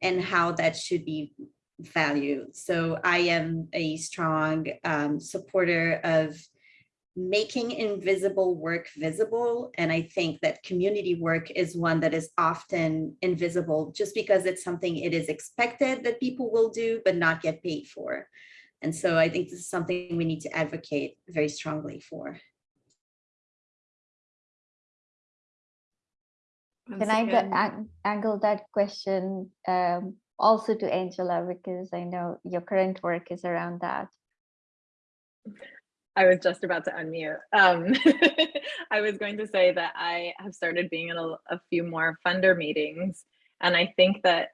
[SPEAKER 9] and how that should be valued. So I am a strong um, supporter of making invisible work visible. And I think that community work is one that is often invisible just because it's something it is expected that people will do, but not get paid for. And so I think this is something we need to advocate very strongly for.
[SPEAKER 10] Can I go ang- angle that question um, also to Angela because I know your current work is around that.
[SPEAKER 3] I was just about to unmute. Um, I was going to say that I have started being in a, a few more funder meetings, and I think that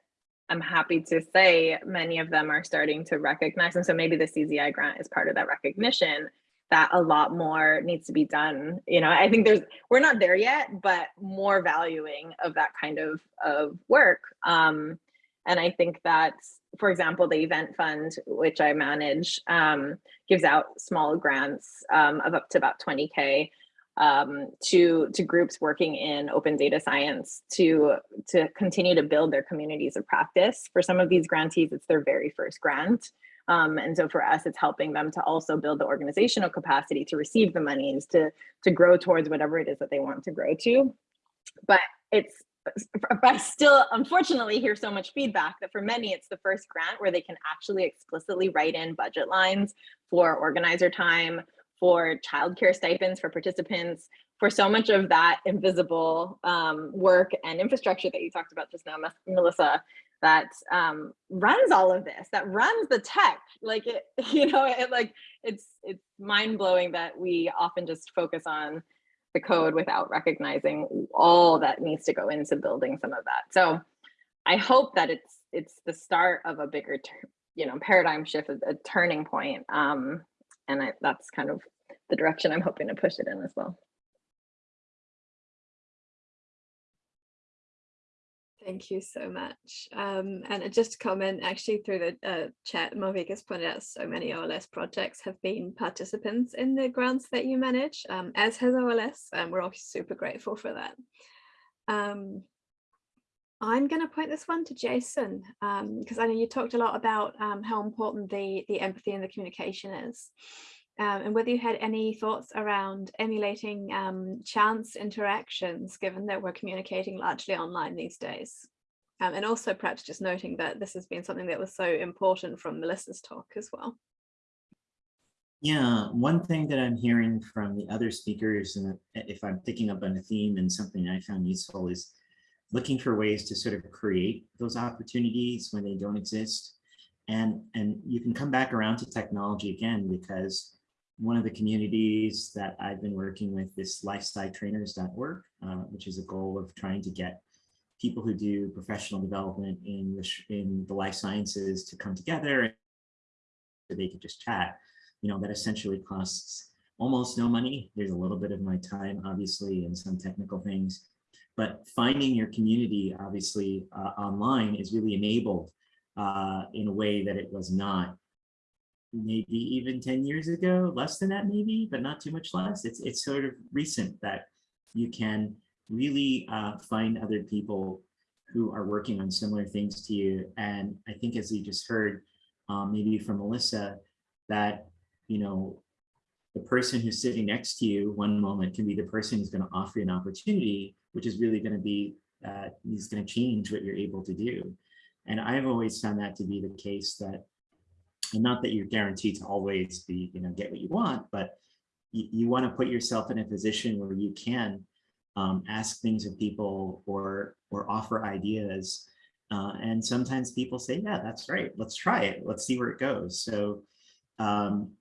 [SPEAKER 3] I'm happy to say many of them are starting to recognize, and so maybe the CZI grant is part of that recognition that a lot more needs to be done. You know, I think there's we're not there yet, but more valuing of that kind of of work. Um, and I think that, for example, the event fund, which I manage, um, gives out small grants um, of up to about 20K um, to, to groups working in open data science to, to continue to build their communities of practice. For some of these grantees, it's their very first grant. Um, and so for us, it's helping them to also build the organizational capacity to receive the monies, to, to grow towards whatever it is that they want to grow to. But it's I still unfortunately hear so much feedback that for many it's the first grant where they can actually explicitly write in budget lines for organizer time, for childcare stipends for participants, for so much of that invisible um, work and infrastructure that you talked about just now, Melissa, that um, runs all of this, that runs the tech. Like it, you know, it like it's it's mind blowing that we often just focus on the code without recognizing all that needs to go into building some of that. So I hope that it's it's the start of a bigger, you know, paradigm shift, a, turning point. Um, and I, that's kind of the direction I'm hoping to push it in as well.
[SPEAKER 6] Thank you so much. Um, and just to comment, actually through the uh, chat, Malvika has pointed out so many OLS projects have been participants in the grants that you manage, um, as has OLS, and we're all super grateful for that. Um, I'm going to point this one to Jason, because I know you talked a lot about um, how important the, the empathy and the communication is. Um, and whether you had any thoughts around emulating um, chance interactions, given that we're communicating largely online these days. Um, and also perhaps just noting that this has been something that was so important from Melissa's talk as well.
[SPEAKER 4] Yeah, one thing that I'm hearing from the other speakers, and if I'm picking up on a theme and something I found useful is looking for ways to sort of create those opportunities when they don't exist. And, and you can come back around to technology again, because one of the communities that I've been working with is lifescitrainers.org, uh, which is a goal of trying to get people who do professional development in the, in the life sciences to come together so they could just chat. You know, that essentially costs almost no money. There's a little bit of my time, obviously, and some technical things. But finding your community, obviously, uh, online is really enabled uh, in a way that it was not maybe even 10 years ago, less than that maybe, but not too much less. It's, it's sort of recent that you can really uh, find other people who are working on similar things to you. And I think as you just heard, um, maybe from Melissa, that, you know, the person who's sitting next to you one moment can be the person who's going to offer you an opportunity, which is really going to be, uh, is going to change what you're able to do. And I've always found that to be the case that, and not that you're guaranteed to always be, you know, get what you want, but you, you want to put yourself in a position where you can um, ask things of people or, or offer ideas. Uh, and sometimes people say, yeah, that's right. Let's try it. Let's see where it goes. So um,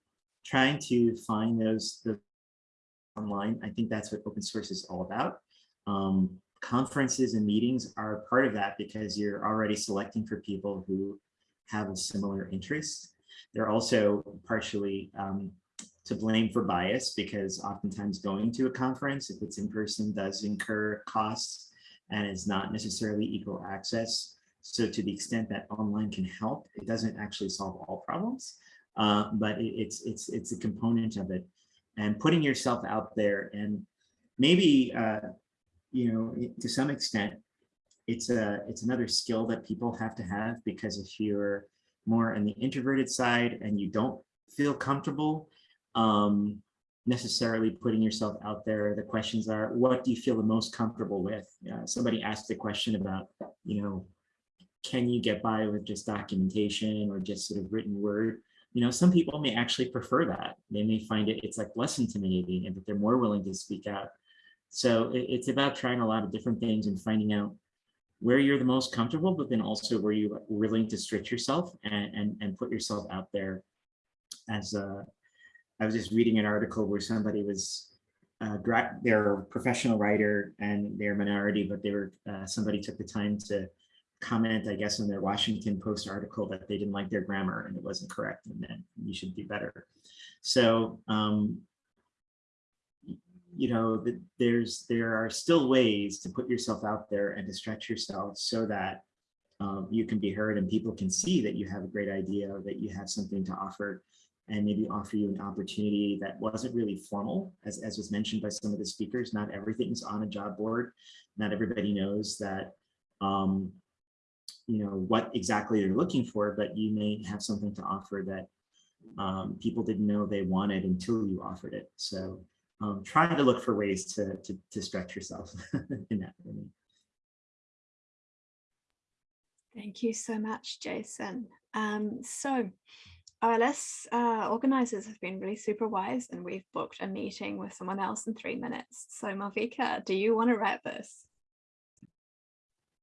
[SPEAKER 4] trying to find those, the online, I think that's what open source is all about. Um, conferences and meetings are part of that because you're already selecting for people who have a similar interest. They're also partially um, to blame for bias because oftentimes going to a conference, if it's in person, does incur costs and is not necessarily equal access. So to the extent that online can help, it doesn't actually solve all problems, uh, but it, it's it's it's a component of it. And putting yourself out there and maybe uh, you know to some extent, it's a it's another skill that people have to have because if you're more on the introverted side and you don't feel comfortable um, necessarily putting yourself out there. The questions are, what do you feel the most comfortable with? Uh, somebody asked a question about, you know, can you get by with just documentation or just sort of written word? You know, some people may actually prefer that. They may find it, it's like less intimidating and that they're more willing to speak out. So it, it's about trying a lot of different things and finding out where you're the most comfortable, but then also where you're willing to stretch yourself and, and, and put yourself out there as a, I was just reading an article where somebody was uh, they're a professional writer and they're a minority, but they were uh, somebody took the time to comment, I guess, in their Washington Post article that they didn't like their grammar and it wasn't correct and that you should do better. So, um, you know, there's there are still ways to put yourself out there and to stretch yourself so that um, you can be heard and people can see that you have a great idea, that you have something to offer and maybe offer you an opportunity that wasn't really formal, as, as was mentioned by some of the speakers. Not everything's on a job board. Not everybody knows that, um, you know, what exactly they're looking for, but you may have something to offer that um, people didn't know they wanted until you offered it. So um, try to look for ways to, to, to stretch yourself in that. Way.
[SPEAKER 6] Thank you so much, Jason. Um, so OLS uh, organizers have been really super wise and we've booked a meeting with someone else in three minutes. So Malvika, do you want to wrap this?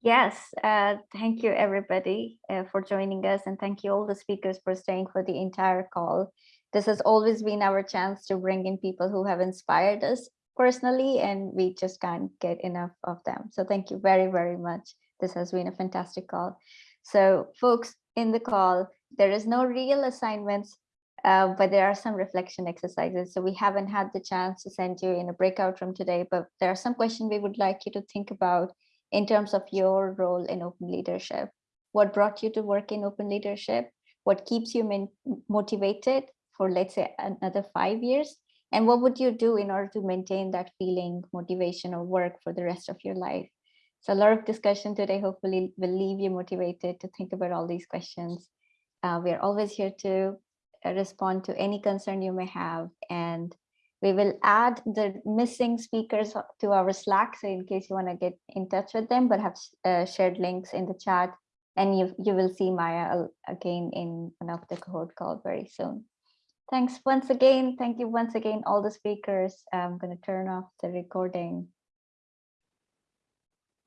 [SPEAKER 10] Yes, uh, thank you everybody uh, for joining us and thank you all the speakers for staying for the entire call. This has always been our chance to bring in people who have inspired us personally and we just can't get enough of them. So thank you very, very much. This has been a fantastic call. So folks in the call, there is no real assignments, uh, but there are some reflection exercises. So we haven't had the chance to send you in a breakout room today, but there are some questions we would like you to think about in terms of your role in open leadership. What brought you to work in open leadership? What keeps you motivated for, let's say, another five years? And what would you do in order to maintain that feeling, motivation, or work for the rest of your life? So a lot of discussion today hopefully will leave you motivated to think about all these questions uh, we're always here to uh, respond to any concern you may have. And we will add the missing speakers to our Slack. So in case you want to get in touch with them, but have uh, shared links in the chat. And you, you will see Maya again in one of the cohort call very soon. Thanks once again. Thank you once again, all the speakers. I'm going to turn off the recording.